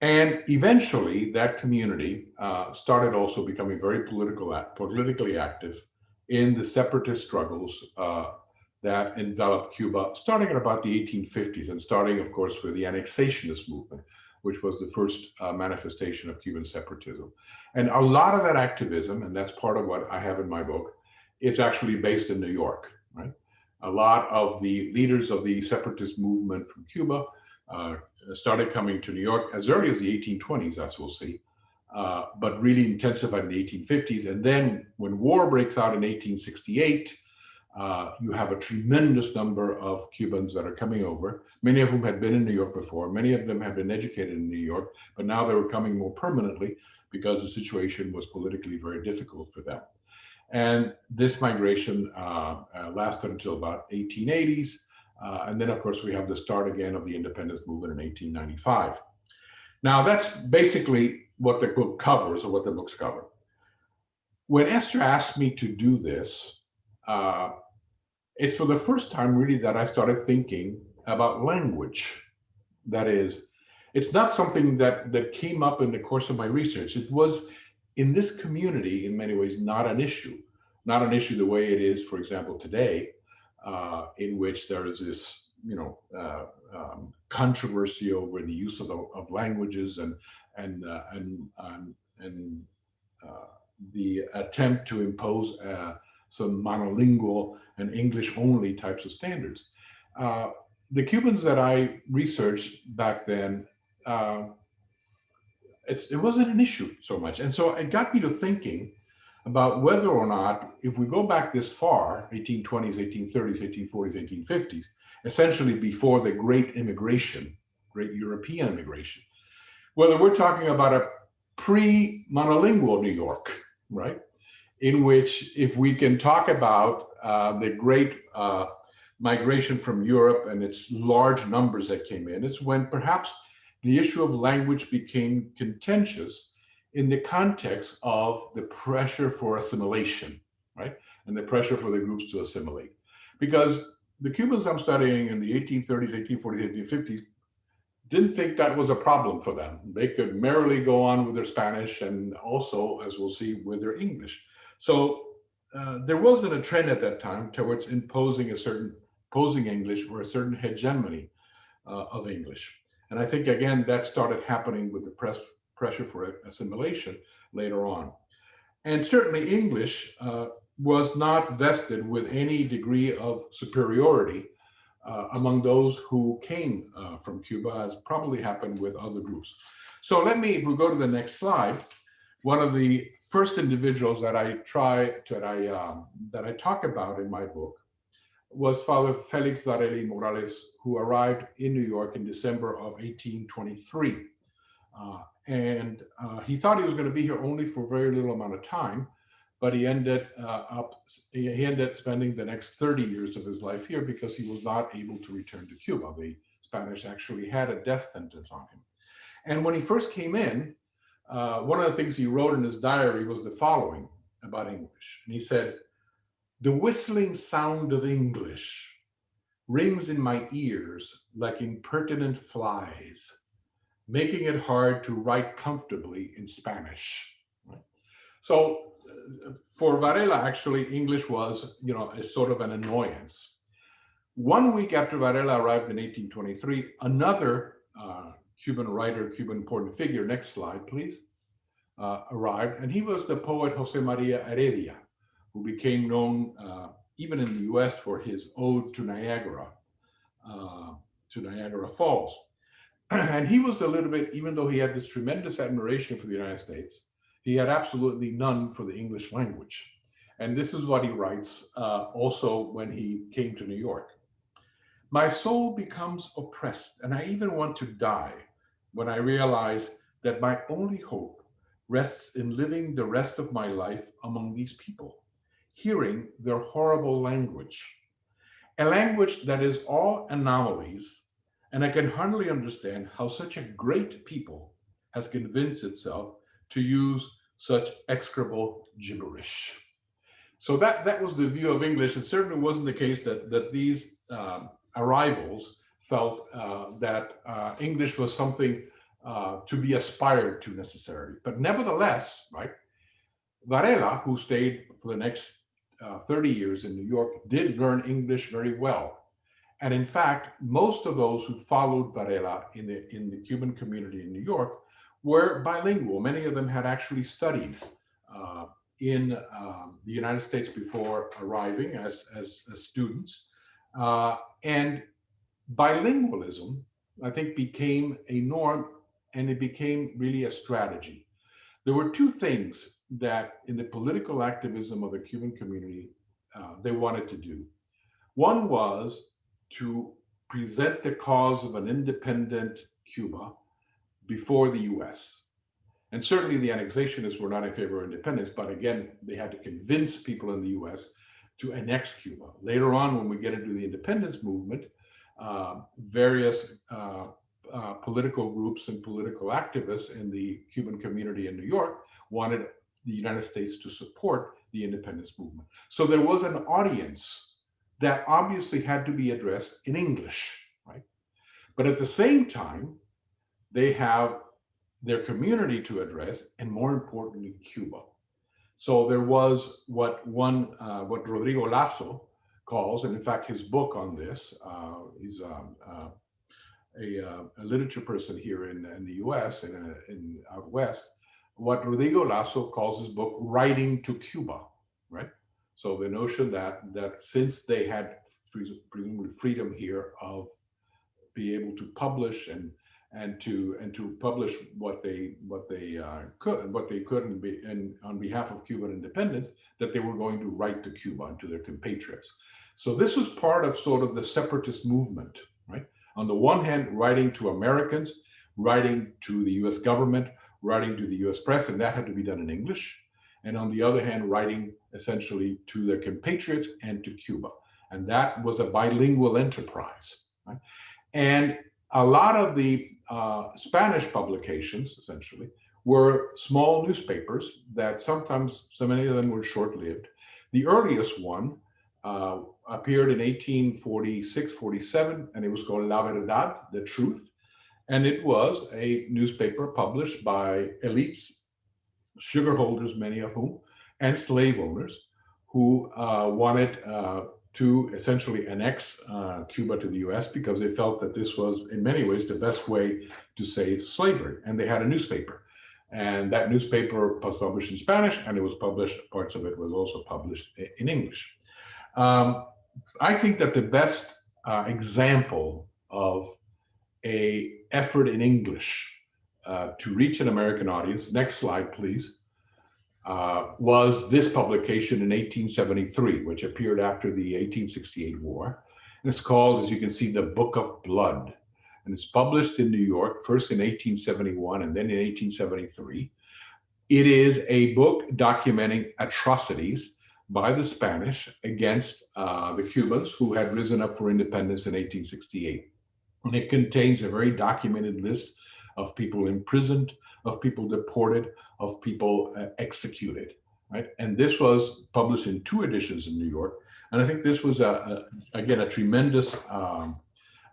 And eventually that community uh, started also becoming very political, politically active in the separatist struggles that enveloped Cuba starting at about the 1850s and starting, of course, with the annexationist movement, which was the first uh, manifestation of Cuban separatism. And a lot of that activism, and that's part of what I have in my book, is actually based in New York, right? A lot of the leaders of the separatist movement from Cuba uh, started coming to New York as early as the 1820s, as we'll see, uh, but really intensified in the 1850s. And then when war breaks out in 1868, uh, you have a tremendous number of Cubans that are coming over, many of whom had been in New York before. Many of them had been educated in New York, but now they were coming more permanently because the situation was politically very difficult for them. And this migration uh, uh, lasted until about 1880s. Uh, and then, of course, we have the start again of the independence movement in 1895. Now, that's basically what the book covers or what the books cover. When Esther asked me to do this, uh, it's for the first time really that I started thinking about language. That is, it's not something that, that came up in the course of my research. It was in this community, in many ways, not an issue. Not an issue the way it is, for example, today, uh, in which there is this, you know, uh, um, controversy over the use of, the, of languages and and uh, and and, and uh, the attempt to impose uh, some monolingual and English only types of standards. Uh, the Cubans that I researched back then, uh, it wasn't an issue so much. And so it got me to thinking about whether or not, if we go back this far, 1820s, 1830s, 1840s, 1850s, essentially before the great immigration, great European immigration, whether we're talking about a pre-monolingual New York, right? In which if we can talk about uh, the great uh, migration from Europe and its large numbers that came in, it's when perhaps the issue of language became contentious in the context of the pressure for assimilation, right? And the pressure for the groups to assimilate. Because the Cubans I'm studying in the 1830s, 1840s, 1850s didn't think that was a problem for them. They could merrily go on with their Spanish and also, as we'll see, with their English. So uh, there wasn't a trend at that time towards imposing a certain posing English or a certain hegemony uh, of English. And I think, again, that started happening with the press pressure for assimilation later on. And certainly English uh, was not vested with any degree of superiority uh, among those who came uh, from Cuba, as probably happened with other groups. So let me, if we go to the next slide, one of the first individuals that I try that I um, that I talk about in my book was Father Felix Varela Morales, who arrived in New York in December of 1823. Uh, and uh, he thought he was going to be here only for a very little amount of time, but he ended uh, up, he ended up spending the next 30 years of his life here because he was not able to return to Cuba. The Spanish actually had a death sentence on him. And when he first came in, uh, one of the things he wrote in his diary was the following about English. And he said, the whistling sound of English rings in my ears like impertinent flies, making it hard to write comfortably in Spanish. So uh, for Varela, actually, English was, you know, a sort of an annoyance. One week after Varela arrived in 1823, another uh, Cuban writer, Cuban important figure, next slide, please, uh, arrived, and he was the poet Jose Maria Heredia, who became known uh, even in the US for his ode to Niagara, uh, to Niagara Falls. and he was a little bit, even though he had this tremendous admiration for the United States, he had absolutely none for the English language. And this is what he writes uh, also when he came to New York. My soul becomes oppressed and I even want to die when I realize that my only hope rests in living the rest of my life among these people, hearing their horrible language, a language that is all anomalies, and I can hardly understand how such a great people has convinced itself to use such execrable gibberish. So that, that was the view of English. It certainly wasn't the case that, that these um, arrivals felt uh, that uh, English was something uh, to be aspired to necessarily. But nevertheless, right, Varela, who stayed for the next uh, 30 years in New York, did learn English very well. And in fact, most of those who followed Varela in the, in the Cuban community in New York were bilingual. Many of them had actually studied uh, in um, the United States before arriving as, as, as students. Uh, and bilingualism, I think, became a norm and it became really a strategy. There were two things that in the political activism of the Cuban community, uh, they wanted to do. One was to present the cause of an independent Cuba before the US. And certainly the annexationists were not in favor of independence, but again, they had to convince people in the US to annex Cuba. Later on, when we get into the independence movement, uh, various uh, uh, political groups and political activists in the Cuban community in New York wanted the United States to support the independence movement. So there was an audience that obviously had to be addressed in English, right? But at the same time, they have their community to address, and more importantly, Cuba. So there was what one, uh, what Rodrigo Lazo calls, and in fact, his book on this, uh, he's um, uh, a, uh, a, literature person here in, in the US and in, in out west, what Rodrigo Lazo calls his book, Writing to Cuba, right? So the notion that, that since they had presumably freedom here of be able to publish and and to and to publish what they what they uh, could what they could and be and on behalf of Cuban independence that they were going to write to Cuba and to their compatriots. So this was part of sort of the separatist movement, right? On the one hand, writing to Americans, writing to the U.S. government, writing to the U.S. press, and that had to be done in English. And on the other hand, writing essentially to their compatriots and to Cuba. And that was a bilingual enterprise. Right? And a lot of the uh, Spanish publications, essentially, were small newspapers that sometimes, so many of them were short-lived. The earliest one uh, appeared in 1846, 47, and it was called La Verdad, The Truth. And it was a newspaper published by elites, sugar holders, many of whom, and slave owners who uh, wanted uh, to essentially annex uh, Cuba to the US because they felt that this was in many ways the best way to save slavery. And they had a newspaper. And that newspaper was published in Spanish and it was published, parts of it was also published in English. Um, I think that the best uh, example of a effort in English uh, to reach an American audience, next slide please, uh, was this publication in 1873, which appeared after the 1868 war. And it's called, as you can see, The Book of Blood. And it's published in New York, first in 1871 and then in 1873. it is a book documenting atrocities by the Spanish against uh, the Cubans who had risen up for independence in 1868. And it contains a very documented list of people imprisoned, of people deported, of people uh, executed, right? And this was published in two editions in New York. And I think this was, a, a again, a tremendous, um,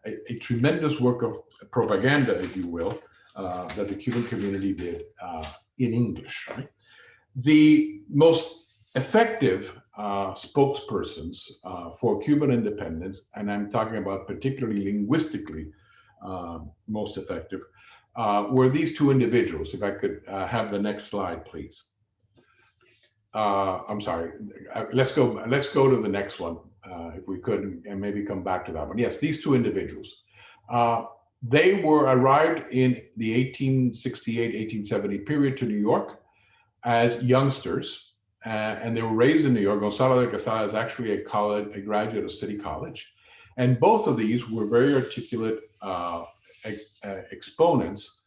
a, a, tremendous work of propaganda, if you will, uh, that the Cuban community did uh, in English, right? The most effective uh, spokespersons uh, for Cuban independence, and I'm talking about particularly linguistically uh, most effective, uh, were these two individuals. If I could uh, have the next slide, please. Uh, I'm sorry. let's go. Let's go to the next one, if we could, and maybe come back to that one. Yes, these two individuals. they were arrived in the 1868-1870 period to New York as youngsters uh, and they were raised in New York. Gonzalo de Quesada is actually a college, a graduate of City College. And both of these were very articulate uh, uh, exponents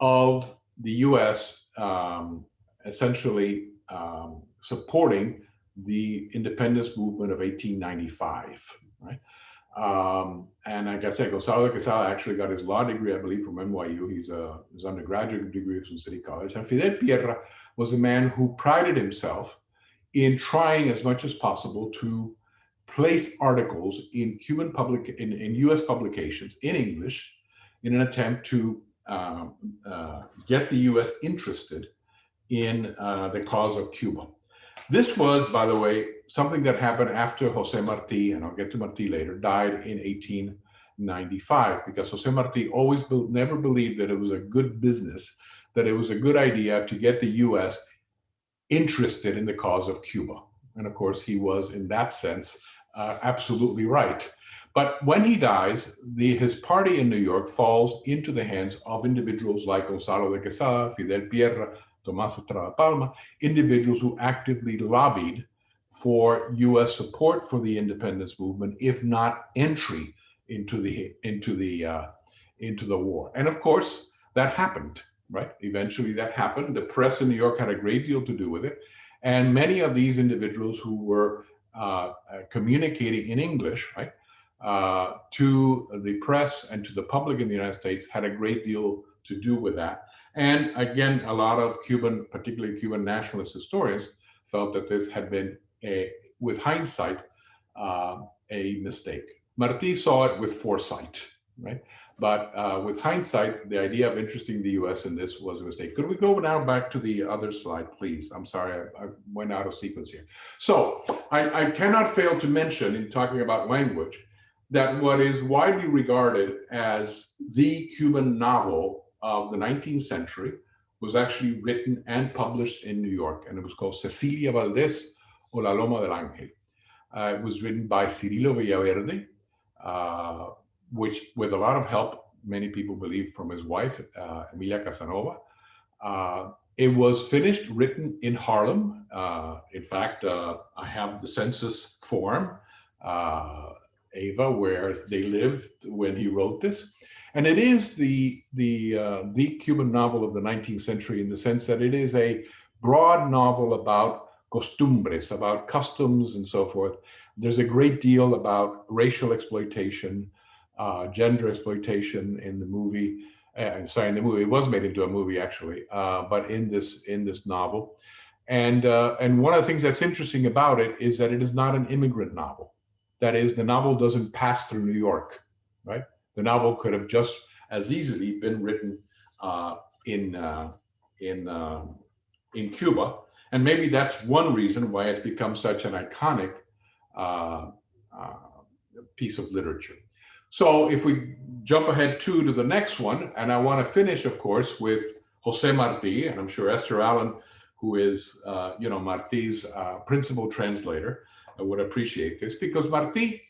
of the US um, essentially um, supporting the independence movement of 1895, right? Um, and like I said, Gonzalo Quesada actually got his law degree, I believe, from NYU. He's a his undergraduate degree from City College. And Fidel Pierra was a man who prided himself in trying as much as possible to place articles in Cuban public in, in U.S. publications in English in an attempt to uh, uh, get the U.S. interested in uh, the cause of Cuba. This was, by the way, something that happened after Jose Marti, and I'll get to Marti later, died in 1895, because Jose Marti always be never believed that it was a good business, that it was a good idea to get the US interested in the cause of Cuba. And of course, he was, in that sense, uh, absolutely right. But when he dies, the, his party in New York falls into the hands of individuals like Gonzalo de Quesada, Fidel Pierra, Tomas Estrada Palma, individuals who actively lobbied for U.S. support for the independence movement, if not entry into the into the uh, into the war. And of course, that happened. Right? Eventually, that happened. The press in New York had a great deal to do with it, and many of these individuals who were uh, uh communicating in English, right, uh, to the press and to the public in the United States had a great deal to do with that. And again, a lot of Cuban, particularly Cuban nationalist historians, felt that this had been, a, with hindsight, uh, a mistake. Marti saw it with foresight, right? But uh, with hindsight, the idea of interesting the US in this was a mistake. Could we go now back to the other slide, please? I'm sorry, I, I went out of sequence here. So I, I cannot fail to mention in talking about language that what is widely regarded as the Cuban novel of the 19th century was actually written and published in New York, and it was called Cecilia Valdés o La Loma del Ángel. Uh, it was written by Cirilo Villaverde, uh, which with a lot of help, many people believe from his wife, uh, Emilia Casanova. Uh, it was finished, written in Harlem. Uh, in fact, uh, I have the census form, Ava, where they lived when he wrote this. And it is the, the, uh, the Cuban novel of the 19th century in the sense that it is a broad novel about costumbres, about customs and so forth. There's a great deal about racial exploitation, uh, gender exploitation in the movie. Uh, sorry, in the movie, it was made into a movie actually, uh, but in this in this novel. And, uh, and one of the things that's interesting about it is that it is not an immigrant novel. That is, the novel doesn't pass through New York, right? The novel could have just as easily been written uh, in uh, in uh, in Cuba, and maybe that's one reason why it's become such an iconic uh, uh, piece of literature. So if we jump ahead too to the next one, and I want to finish, of course, with Jose Marti, and I'm sure Esther Allen, who is uh, you know Marti's principal translator, would appreciate this because Marti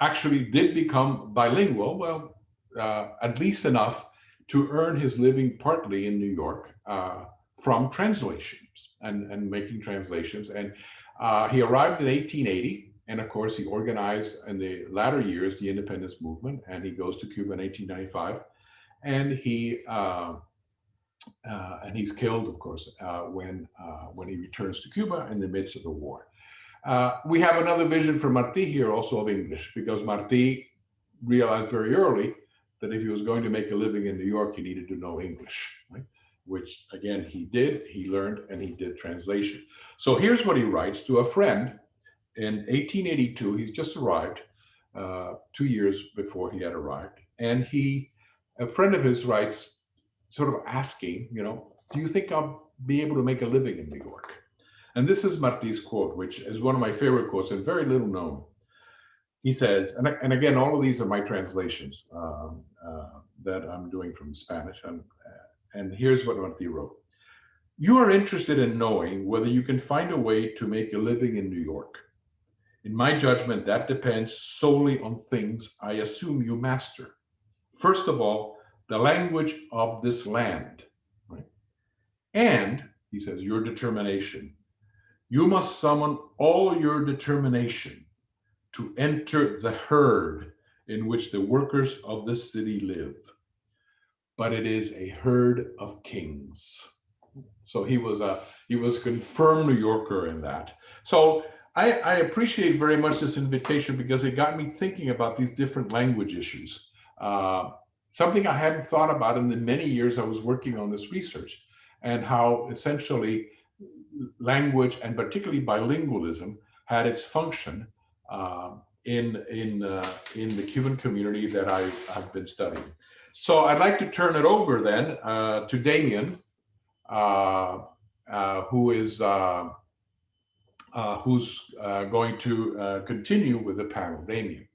actually did become bilingual, well, uh, at least enough to earn his living partly in New York uh, from translations and, and making translations. And uh, he arrived in 1880. And of course, he organized in the latter years the independence movement. And he goes to Cuba in 1895. And he uh, uh, and he's killed, of course, uh, when uh, when he returns to Cuba in the midst of the war. Uh, we have another vision for Martí here, also of English, because Martí realized very early that if he was going to make a living in New York, he needed to know English, right? which again he did. He learned and he did translation. So here's what he writes to a friend in 1882. He's just arrived, uh, two years before he had arrived, and he, a friend of his, writes, sort of asking, you know, do you think I'll be able to make a living in New York? And this is Martí's quote, which is one of my favorite quotes and very little known. He says, and, and again, all of these are my translations um, uh, that I'm doing from Spanish. And, and here's what Martí wrote. You are interested in knowing whether you can find a way to make a living in New York. In my judgment, that depends solely on things I assume you master. First of all, the language of this land, right? And, he says, your determination. You must summon all your determination to enter the herd in which the workers of this city live. But it is a herd of kings. So he was a he was a confirmed New Yorker in that. So I, I appreciate very much this invitation because it got me thinking about these different language issues. Uh, something I hadn't thought about in the many years I was working on this research and how essentially language and particularly bilingualism had its function um, in in uh, in the Cuban community that I, have been studying. So I'd like to turn it over then uh, to Damion, uh, uh who is uh, uh, who's going to continue with the panel. Damion.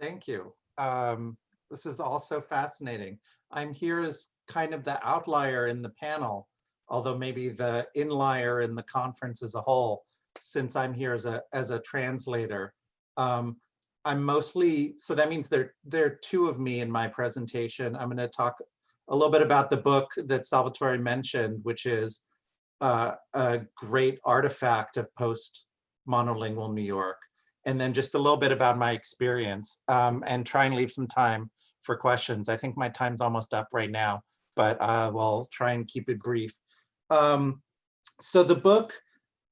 Thank you. Um, this is also fascinating. I'm here as kind of the outlier in the panel, although maybe the inlier in the conference as a whole, since I'm here as a as a translator. Um, I'm mostly, so that means there, there are two of me in my presentation. I'm going to talk a little bit about the book that Salvatore mentioned, which is uh, a great artifact of post-monolingual New York. And then just a little bit about my experience um, and try and leave some time for questions. I think my time's almost up right now, but uh, we'll try and keep it brief. Um, so the book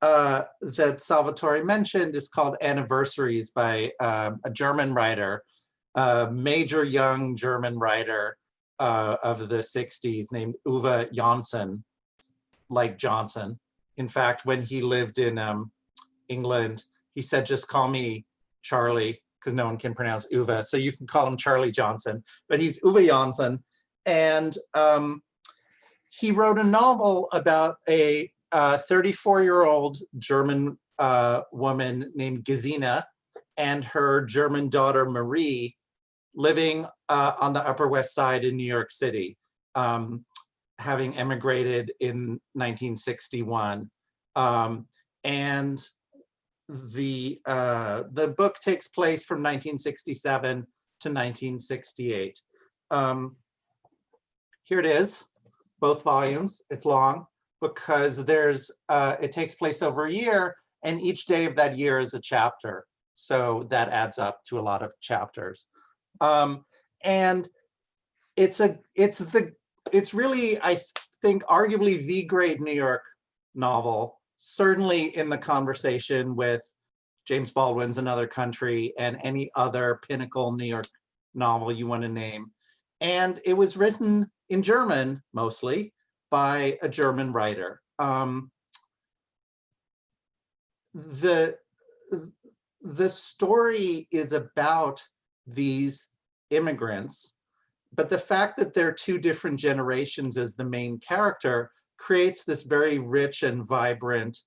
uh, that Salvatore mentioned is called Anniversaries by um, a German writer, a major young German writer uh, of the 60s named Uwe Johnson, like Johnson. In fact, when he lived in um, England, he said, just call me Charlie, because no one can pronounce Uwe. So you can call him Charlie Johnson, but he's Uwe Johnson. And um, he wrote a novel about a 34-year-old German uh, woman named Gesine and her German daughter Marie living uh, on the Upper West Side in New York City, um, having emigrated in 1961. Um, and the uh, the book takes place from 1967 to 1968. Um, here it is, both volumes. It's long because there's uh, it takes place over a year and each day of that year is a chapter. So that adds up to a lot of chapters. Um, and it's a it's the it's really I think arguably the great New York novel, certainly in the conversation with James Baldwin's Another Country and any other pinnacle New York novel you want to name. And it was written in German mostly, by a German writer. Um, the, the story is about these immigrants, but the fact that they're two different generations as the main character creates this very rich and vibrant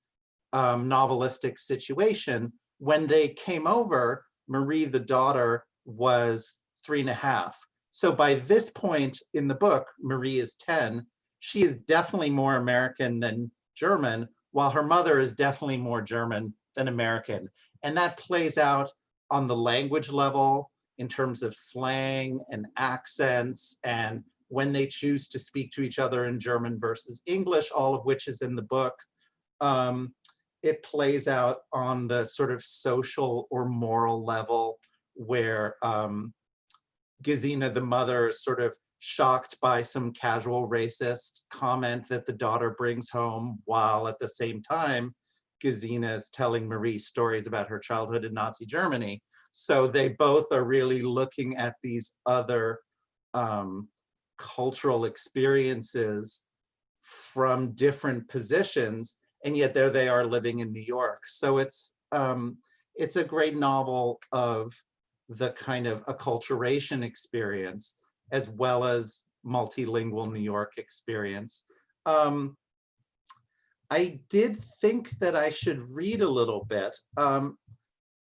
um, novelistic situation. When they came over, Marie, the daughter, was three and a half. So by this point in the book, Marie is 10 she is definitely more American than German, while her mother is definitely more German than American. And that plays out on the language level in terms of slang and accents and when they choose to speak to each other in German versus English, all of which is in the book. Um, it plays out on the sort of social or moral level where um, Gesine, the mother, sort of shocked by some casual racist comment that the daughter brings home while at the same time Gesine is telling Marie stories about her childhood in Nazi Germany. So they both are really looking at these other um, cultural experiences from different positions, and yet there they are living in New York. So it's um, it's a great novel of the kind of acculturation experience as well as multilingual New York experience. Um, I did think that I should read a little bit. Um,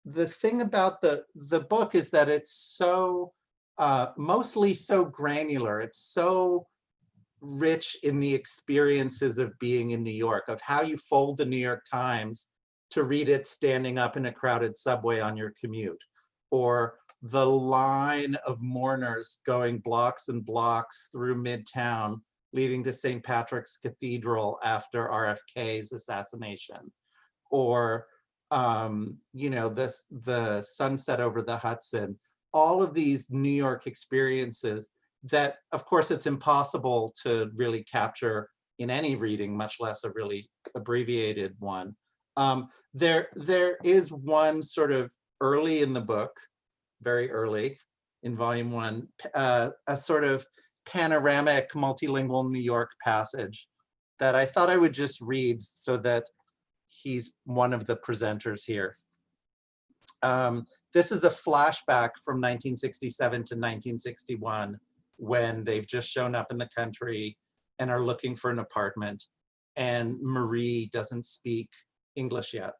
the thing about the, the book is that it's so, uh, mostly so granular. It's so rich in the experiences of being in New York, of how you fold the New York Times to read it standing up in a crowded subway on your commute, or the line of mourners going blocks and blocks through Midtown, leading to St. Patrick's Cathedral after RFK's assassination, or um, you know, this the sunset over the Hudson, all of these New York experiences that, of course, it's impossible to really capture in any reading, much less a really abbreviated one. Um, there, there is one sort of early in the book, very early in volume one, uh, a sort of panoramic multilingual New York passage that I thought I would just read so that he's one of the presenters here. Um, this is a flashback from 1967 to 1961 when they've just shown up in the country and are looking for an apartment and Marie doesn't speak English yet.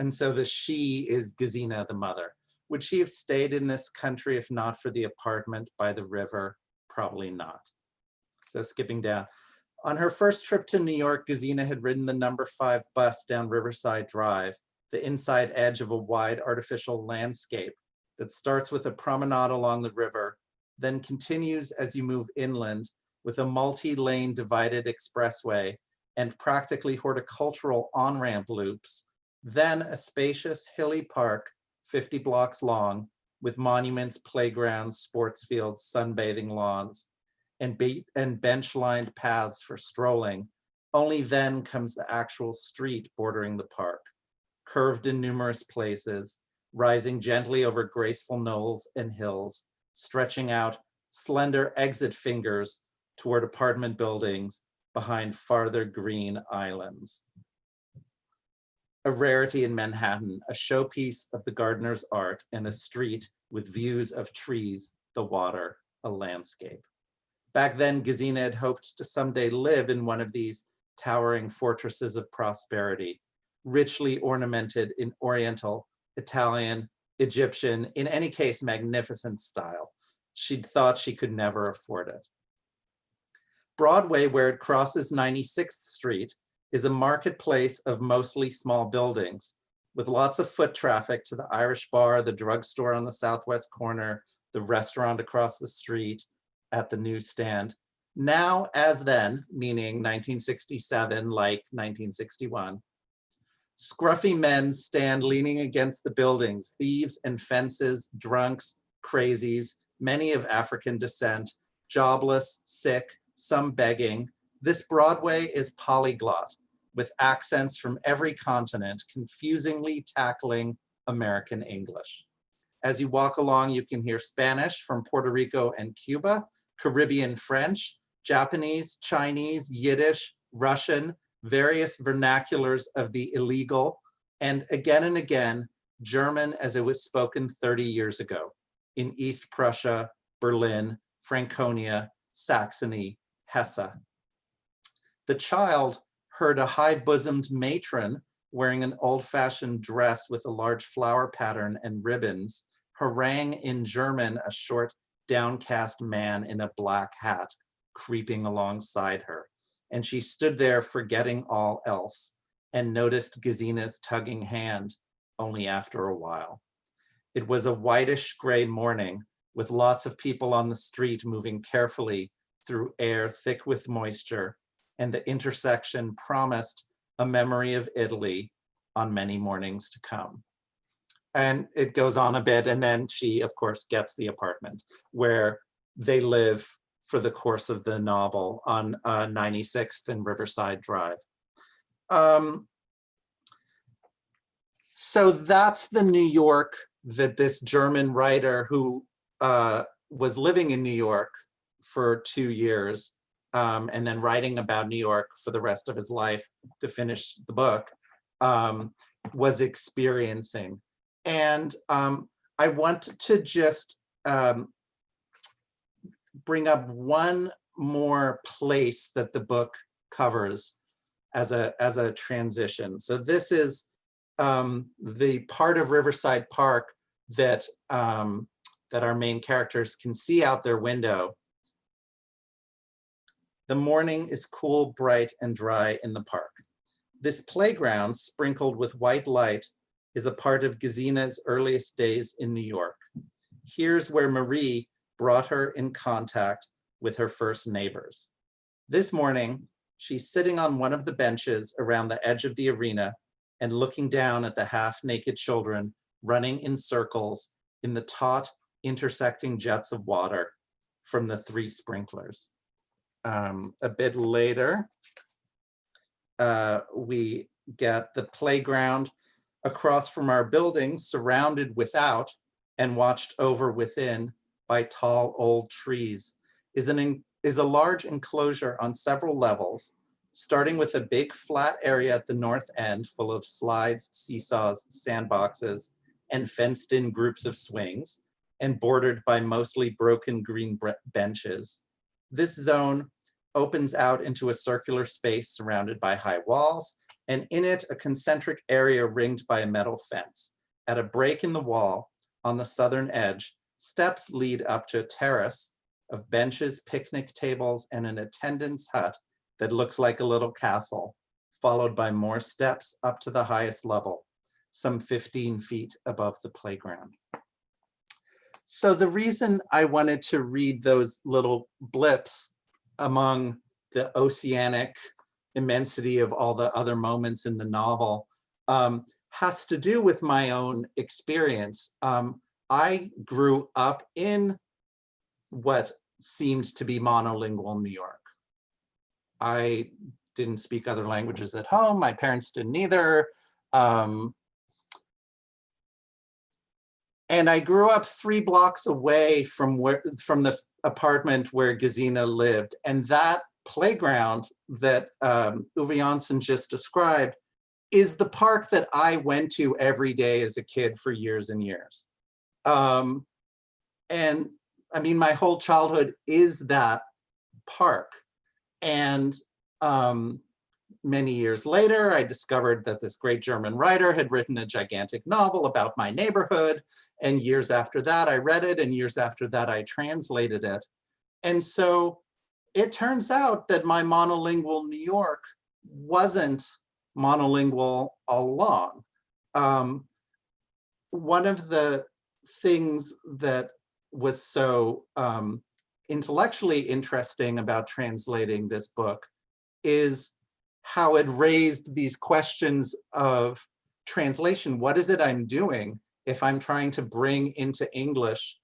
And so the she is Gesine the mother. Would she have stayed in this country if not for the apartment by the river? Probably not. So skipping down. On her first trip to New York, Gesine had ridden the number five bus down Riverside Drive, the inside edge of a wide artificial landscape that starts with a promenade along the river, then continues as you move inland with a multi-lane divided expressway and practically horticultural on-ramp loops, then a spacious hilly park 50 blocks long with monuments, playgrounds, sports fields, sunbathing lawns, and, be and bench-lined paths for strolling. Only then comes the actual street bordering the park, curved in numerous places, rising gently over graceful knolls and hills, stretching out slender exit fingers toward apartment buildings behind farther green islands. A rarity in Manhattan, a showpiece of the gardener's art and a street with views of trees, the water, a landscape. Back then, Gesine had hoped to someday live in one of these towering fortresses of prosperity, richly ornamented in Oriental, Italian, Egyptian, in any case, magnificent style. She'd thought she could never afford it. Broadway, where it crosses 96th Street, is a marketplace of mostly small buildings with lots of foot traffic to the Irish bar, the drugstore on the southwest corner, the restaurant across the street, at the newsstand. Now as then, meaning 1967 like 1961, scruffy men stand leaning against the buildings, thieves and fences, drunks, crazies, many of African descent, jobless, sick, some begging. This Broadway is polyglot with accents from every continent, confusingly tackling American English. As you walk along, you can hear Spanish from Puerto Rico and Cuba, Caribbean French, Japanese, Chinese, Yiddish, Russian, various vernaculars of the illegal, and again and again, German as it was spoken 30 years ago in East Prussia, Berlin, Franconia, Saxony, Hesse. The child heard a high-bosomed matron wearing an old-fashioned dress with a large flower pattern and ribbons, harangue in German a short downcast man in a black hat creeping alongside her. And she stood there forgetting all else and noticed Gesine's tugging hand only after a while. It was a whitish gray morning with lots of people on the street moving carefully through air thick with moisture and the intersection promised a memory of Italy on many mornings to come and it goes on a bit and then she of course gets the apartment where they live for the course of the novel on uh, 96th and Riverside Drive. Um, so that's the New York that this German writer who uh, was living in New York for two years um, and then writing about New York for the rest of his life to finish the book um, was experiencing. And um, I want to just um, bring up one more place that the book covers as a as a transition. So this is um, the part of Riverside Park that um, that our main characters can see out their window. The morning is cool, bright, and dry in the park. This playground, sprinkled with white light, is a part of Gesine's earliest days in New York. Here's where Marie brought her in contact with her first neighbors. This morning, she's sitting on one of the benches around the edge of the arena and looking down at the half-naked children running in circles in the taut intersecting jets of water from the three sprinklers. Um, a bit later, uh, we get the playground across from our building surrounded without and watched over within by tall old trees. Is an is a large enclosure on several levels starting with a big flat area at the north end full of slides seesaws sandboxes and fenced in groups of swings and bordered by mostly broken green benches this zone opens out into a circular space surrounded by high walls and in it a concentric area ringed by a metal fence. At a break in the wall on the southern edge, steps lead up to a terrace of benches, picnic tables, and an attendance hut that looks like a little castle, followed by more steps up to the highest level, some 15 feet above the playground. So the reason I wanted to read those little blips among the oceanic immensity of all the other moments in the novel um, has to do with my own experience. Um, I grew up in what seemed to be monolingual New York. I didn't speak other languages at home. My parents didn't either. Um, and I grew up three blocks away from where from the apartment where Gesine lived. And that playground that um, Uwe Johnson just described is the park that I went to every day as a kid for years and years. Um, and I mean, my whole childhood is that park. And um, many years later, I discovered that this great German writer had written a gigantic novel about my neighborhood. And years after that, I read it. And years after that, I translated it. And so it turns out that my monolingual New York wasn't monolingual all along. Um, one of the things that was so um, intellectually interesting about translating this book is how it raised these questions of translation. What is it I'm doing if I'm trying to bring into English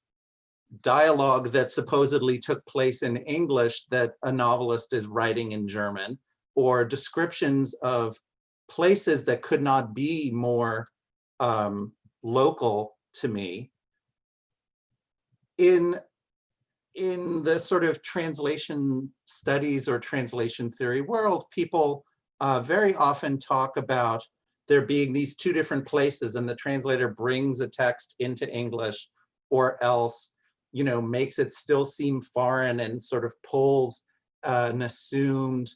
dialogue that supposedly took place in English that a novelist is writing in German, or descriptions of places that could not be more um, local to me. In, in the sort of translation studies or translation theory world, people uh, very often talk about there being these two different places and the translator brings a text into English or else you know, makes it still seem foreign and sort of pulls uh, an assumed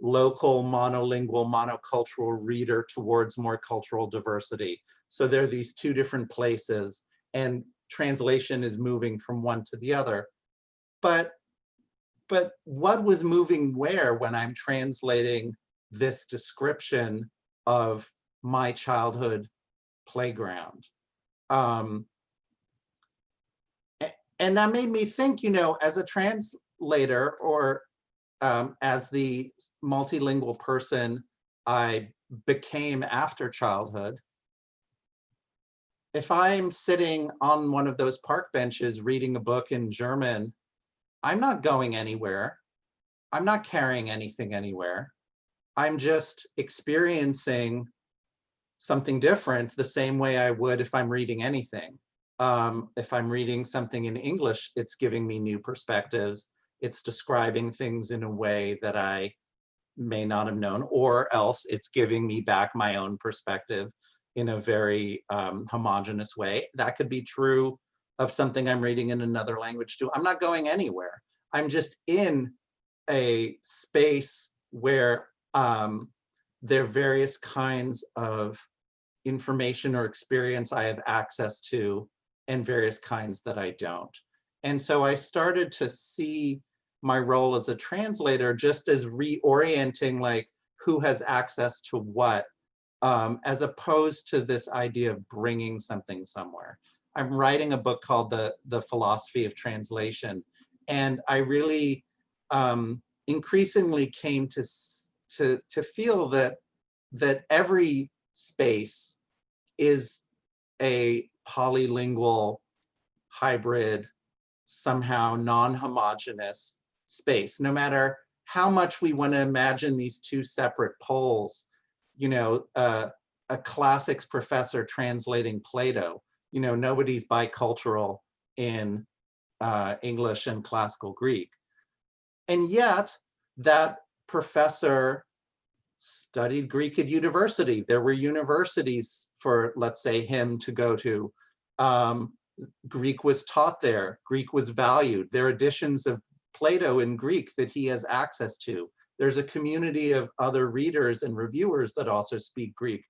local monolingual monocultural reader towards more cultural diversity. So there are these two different places and translation is moving from one to the other. But, but what was moving where when I'm translating this description of my childhood playground? Um, and that made me think, you know, as a translator or um, as the multilingual person I became after childhood, if I'm sitting on one of those park benches reading a book in German I'm not going anywhere. I'm not carrying anything anywhere. I'm just experiencing something different the same way I would if I'm reading anything. Um, if I'm reading something in English, it's giving me new perspectives. It's describing things in a way that I may not have known, or else it's giving me back my own perspective in a very um, homogenous way. That could be true of something I'm reading in another language too. I'm not going anywhere. I'm just in a space where um, there are various kinds of information or experience I have access to and various kinds that I don't. And so I started to see my role as a translator just as reorienting like who has access to what, um, as opposed to this idea of bringing something somewhere. I'm writing a book called The, the Philosophy of Translation. And I really um, increasingly came to, to, to feel that, that every space is a polylingual, hybrid, somehow non-homogeneous space, no matter how much we want to imagine these two separate poles, you know, uh, a classics professor translating Plato, you know, nobody's bicultural in uh, English and classical Greek. And yet that professor studied Greek at university. There were universities for, let's say, him to go to. Um, Greek was taught there. Greek was valued. There are editions of Plato in Greek that he has access to. There's a community of other readers and reviewers that also speak Greek.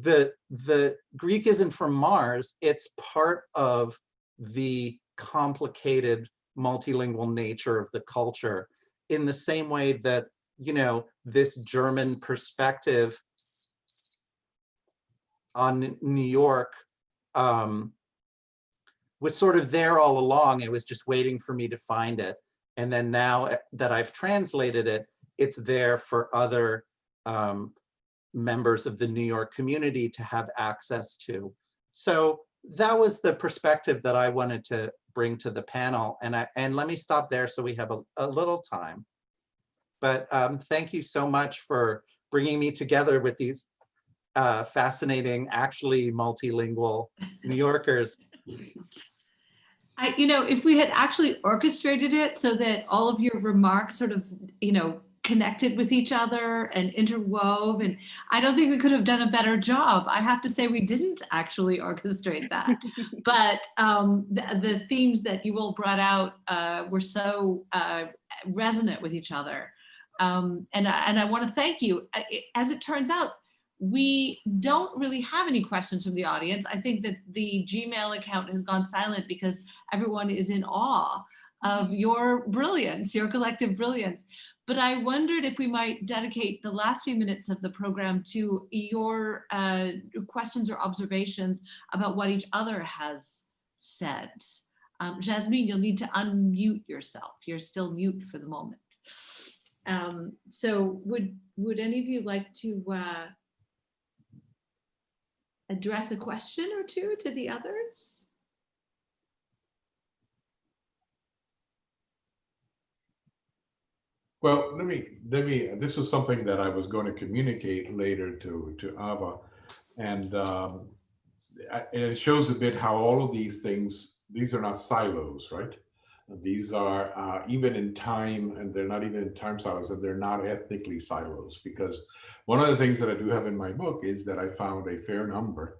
The, the Greek isn't from Mars, it's part of the complicated multilingual nature of the culture in the same way that, you know, this German perspective on New York um, was sort of there all along. It was just waiting for me to find it. And then now eh, that I've translated it, it's there for other um, members of the New York community to have access to. So that was the perspective that I wanted to bring to the panel. And, I, and let me stop there so we have a, a little time. But um, thank you so much for bringing me together with these uh, fascinating, actually multilingual New Yorkers. I, you know, if we had actually orchestrated it so that all of your remarks sort of, you know, connected with each other and interwove, and I don't think we could have done a better job. I have to say we didn't actually orchestrate that, but um, the, the, themes that you all brought out uh, were so uh, resonant with each other. Um, and, and I want to thank you. As it turns out, we don't really have any questions from the audience. I think that the Gmail account has gone silent because everyone is in awe of your brilliance, your collective brilliance. But I wondered if we might dedicate the last few minutes of the program to your uh, questions or observations about what each other has said. Um, Jasmine, you'll need to unmute yourself. You're still mute for the moment. Um, so would, would any of you like to uh, address a question or two to the others? Well, let me, let me, this was something that I was going to communicate later to, to Ava. And, um, it shows a bit how all of these things, these are not silos, right? These are uh, even in time, and they're not even in time silos, and they're not ethnically silos. Because one of the things that I do have in my book is that I found a fair number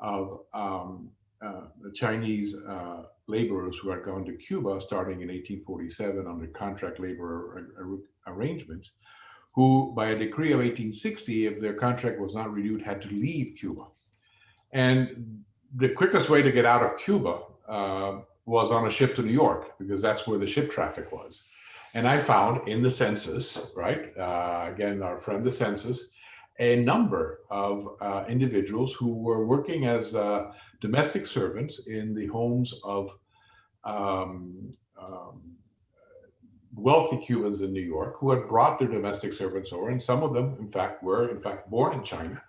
of um, uh, Chinese uh, laborers who had gone to Cuba starting in 1847 under contract labor ar arrangements, who by a decree of 1860, if their contract was not renewed, had to leave Cuba. And the quickest way to get out of Cuba uh, was on a ship to New York because that's where the ship traffic was. And I found in the census, right, uh, again, our friend the census, a number of uh, individuals who were working as uh, domestic servants in the homes of um, um, wealthy Cubans in New York who had brought their domestic servants over. And some of them, in fact, were in fact born in China.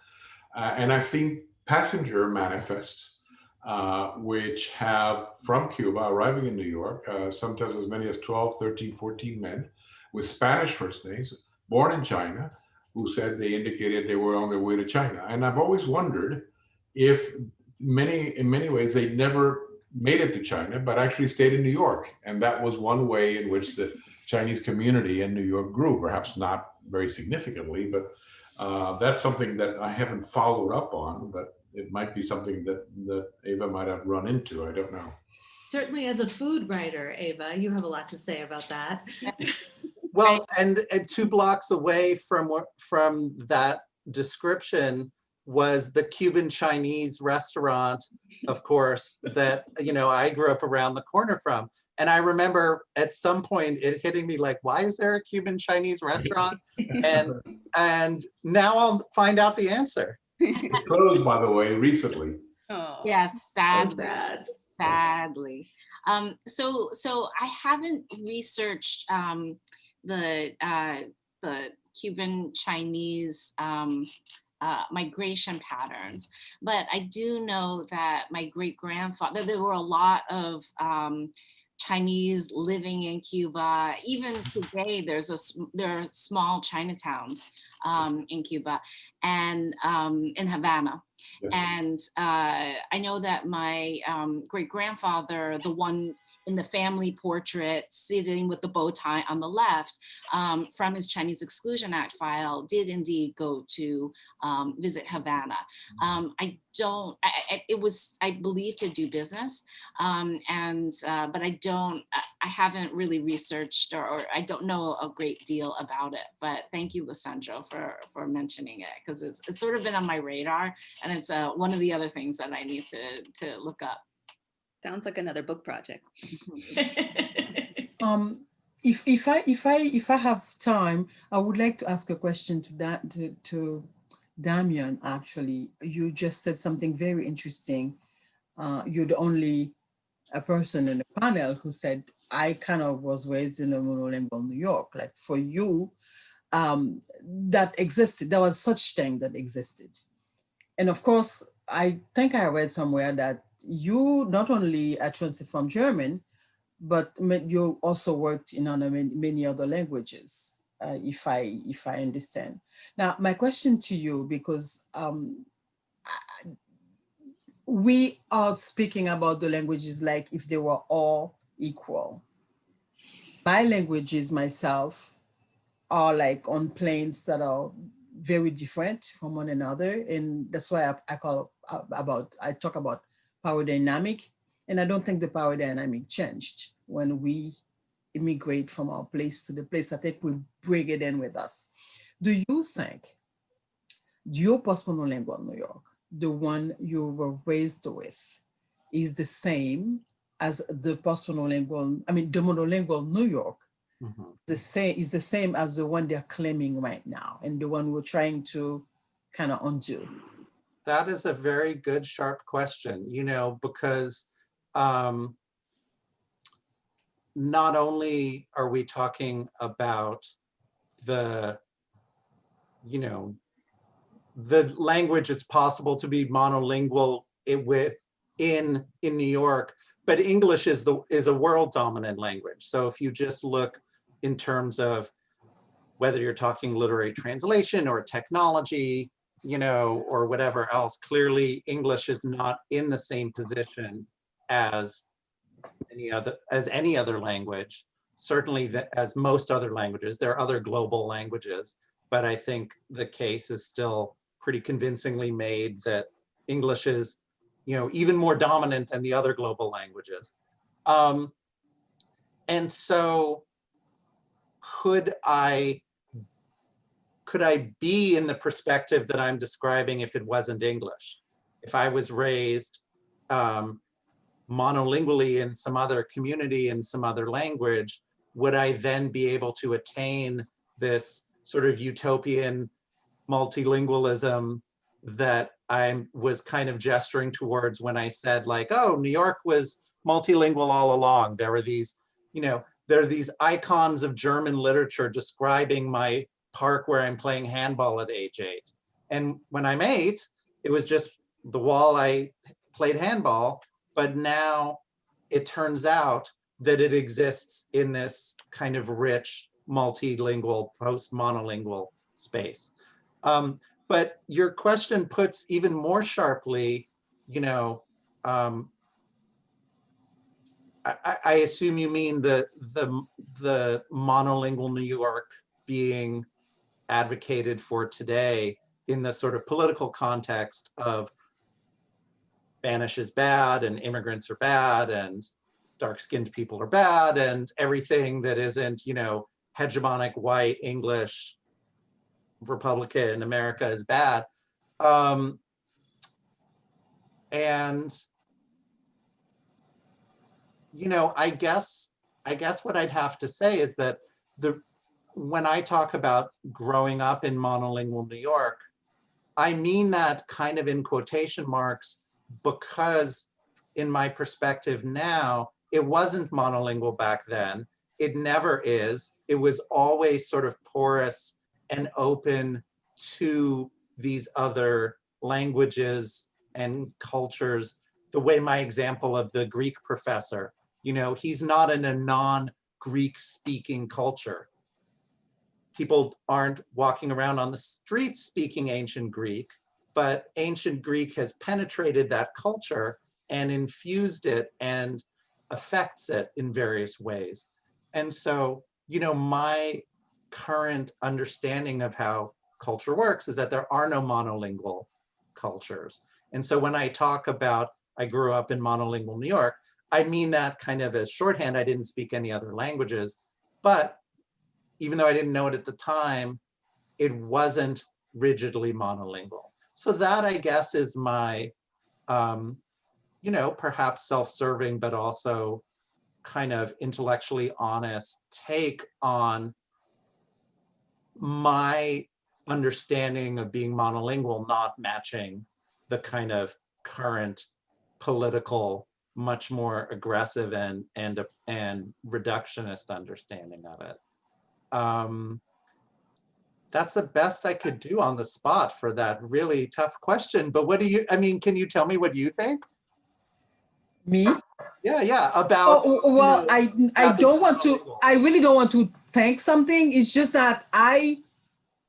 Uh, and I've seen passenger manifests uh, which have from Cuba arriving in New York, uh, sometimes as many as 12, 13, 14 men with Spanish first names, born in China, who said they indicated they were on their way to China. And I've always wondered if many, in many ways, they never made it to China, but actually stayed in New York. And that was one way in which the Chinese community in New York grew, perhaps not very significantly, but uh, that's something that I haven't followed up on, but it might be something that, that Ava might have run into. I don't know. Certainly as a food writer, Ava, you have a lot to say about that. Well, and, and two blocks away from from that description was the Cuban Chinese restaurant, of course, that you know I grew up around the corner from. And I remember at some point it hitting me like, why is there a Cuban Chinese restaurant? And and now I'll find out the answer. It closed, by the way, recently. Oh, Yes, sadly, sad. sadly. Um, so, so I haven't researched um, the uh, the Cuban Chinese um, uh, migration patterns, but I do know that my great grandfather, there were a lot of um, Chinese living in Cuba. Even today, there's a there are small Chinatowns um, in Cuba and um, in Havana. And uh, I know that my um, great grandfather, the one in the family portrait sitting with the bow tie on the left um, from his Chinese Exclusion Act file, did indeed go to um, visit Havana. Um, I don't, I, I- it was, I believe, to do business. Um, and, uh, but I don't, I- I haven't really researched or, or I don't know a great deal about it. But thank you, Lisandro, for, for mentioning it because it's, it's sort of been on my radar and it's uh, one of the other things that I need to, to look up. Sounds like another book project. Um, if if I if I if I have time, I would like to ask a question to that to, to Damion. Actually, you just said something very interesting. Uh, you're the only a person in the panel who said I kind of was raised in a monolingual New York. Like for you, um, that existed. There was such thing that existed, and of course, I think I read somewhere that you not only are translated from German, but you also worked in many, other languages, uh, if I if I understand. Now, my question to you, because um, we are speaking about the languages like if they were all equal. My languages myself are like on planes that are very different from one another, and that's why I, I call uh, about I talk about power dynamic and I don't think the power dynamic changed when we immigrate from our place to the place. I think we bring it in with us. Do you think your post-monolingual New York, the one you were raised with, is the same as the post-monolingual, I mean, the monolingual New York, mm-hmm. the same is the same as the one they're claiming right now and the one we're trying to kind of undo? That is a very good, sharp question, you know, because um, not only are we talking about the, you know, the language it's possible to be monolingual it with in in New York, but English is the is a world dominant language. So if you just look in terms of whether you're talking literary translation or technology, you know, or whatever else, clearly English is not in the same position as any other as any other language. Certainly that as most other languages, there are other global languages, but I think the case is still pretty convincingly made that English is, you know, even more dominant than the other global languages. Um, and so could I could I be in the perspective that I'm describing if it wasn't English? If I was raised um, monolingually in some other community in some other language, would I then be able to attain this sort of utopian multilingualism that I was kind of gesturing towards when I said like, oh, New York was multilingual all along. There were these, you know, there are these icons of German literature describing my park where I'm playing handball at age eight. And when I'm eight, it was just the wall I played handball, but now it turns out that it exists in this kind of rich, multilingual, post-monolingual space. Um, but your question puts even more sharply, you know, um, I, I- I assume you mean the, the, the monolingual New York being advocated for today in the sort of political context of Spanish is bad and immigrants are bad and dark-skinned people are bad and everything that isn't, you know, hegemonic white English Republican America is bad. Um, and you know, I guess I guess what I'd have to say is that the when I talk about growing up in monolingual New York, I mean that kind of in quotation marks because in my perspective now, it wasn't monolingual back then. It never is. It was always sort of porous and open to these other languages and cultures. The way my example of the Greek professor, you know, he's not in a non-Greek speaking culture. People aren't walking around on the streets speaking ancient Greek, but ancient Greek has penetrated that culture and infused it and affects it in various ways. And so, you know, my current understanding of how culture works is that there are no monolingual cultures. And so when I talk about I grew up in monolingual New York, I mean that kind of as shorthand. I didn't speak any other languages, but even though I didn't know it at the time, it wasn't rigidly monolingual. So that I guess is my, um, you know, perhaps self-serving, but also kind of intellectually honest take on my understanding of being monolingual not matching the kind of current political, much more aggressive and and and reductionist understanding of it. Um, that's the best I could do on the spot for that really tough question. But what do you, I mean, can you tell me what you think? Me? Yeah, yeah, about. Oh, well, you know, I I don't want to. I really don't want to thank something. It's just that I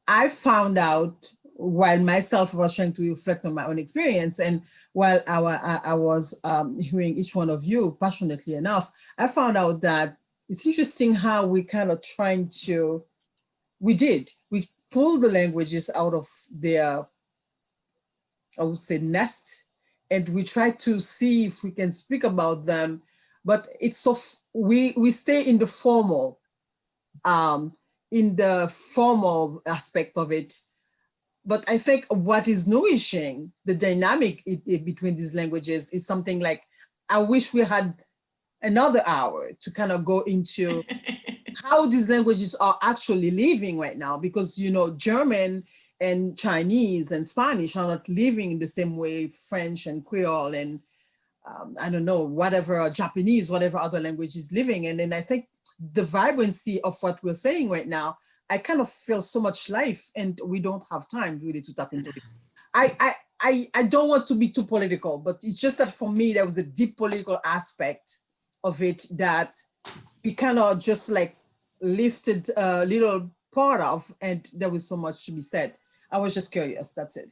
I found out while myself was trying to reflect on my own experience, and while I, I, I was um, hearing each one of you passionately enough, I found out that it's interesting how we kind of trying to. We did. We pulled the languages out of their I would say nest and we try to see if we can speak about them, but it's so, we, we stay in the formal, um, in the formal aspect of it. But I think what is nourishing the dynamic i- i- between these languages is something like, I wish we had another hour to kind of go into how these languages are actually living right now because you know German and Chinese and Spanish are not living in the same way French and Creole and um, I don't know whatever Japanese whatever other language is living and then I think the vibrancy of what we're saying right now I kind of feel so much life and we don't have time really to tap into it. I I I, I don't want to be too political but it's just that for me there was a deep political aspect of it that we kind of just like lifted a little part of and there was so much to be said. I was just curious, that's it.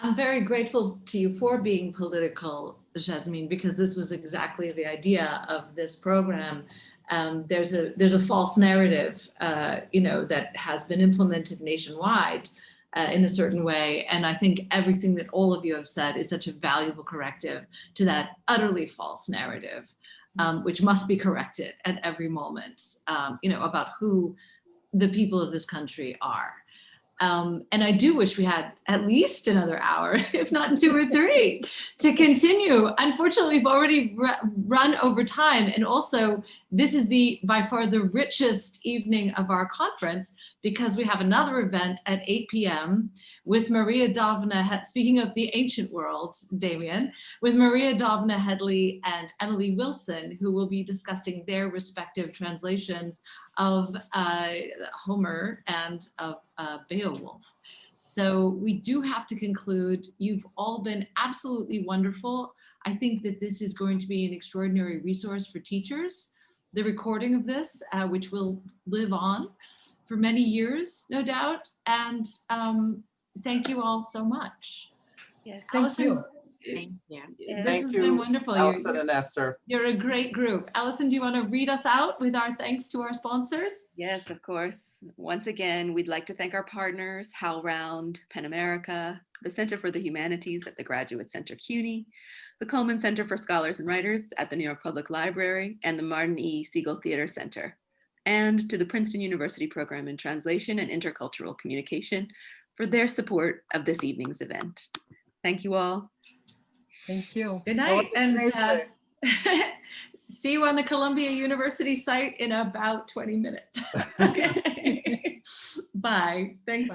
I'm very grateful to you for being political, Jasmine, because this was exactly the idea of this program. Um, there's a there's a false narrative, uh, you know, that has been implemented nationwide uh, in a certain way, and I think everything that all of you have said is such a valuable corrective to that utterly false narrative, um, which must be corrected at every moment, um, you know, about who the people of this country are. Um, and I do wish we had at least another hour, if not two or three, to continue. Unfortunately, we've already run over time. And also, this is the by far the richest evening of our conference because we have another event at 8 p.m. with Maria Dahvana, speaking of the ancient world, Damion, with Maria Dahvana Headley and Emily Wilson, who will be discussing their respective translations of uh, Homer and of uh, Beowulf. So we do have to conclude. You've all been absolutely wonderful. I think that this is going to be an extraordinary resource for teachers. The recording of this, uh, which will live on for many years, no doubt. And um, thank you all so much. Yes. Thank Allison, you. Thank you. This Thank has you, been wonderful. You're- Allison and Esther. You're a great group. Allison, do you want to read us out with our thanks to our sponsors? Yes, of course. Once again, we'd like to thank our partners, HowlRound, PEN America, the Center for the Humanities at the Graduate Center CUNY, the Cullman Center for Scholars and Writers at the New York Public Library, and the Martin E. Segal Theater Center, and to the Princeton University Program in Translation and Intercultural Communication for their support of this evening's event. Thank you all. Thank you. Good night. And uh, see you on the Columbia University site in about 20 minutes. Okay. Bye. Thanks. Bye.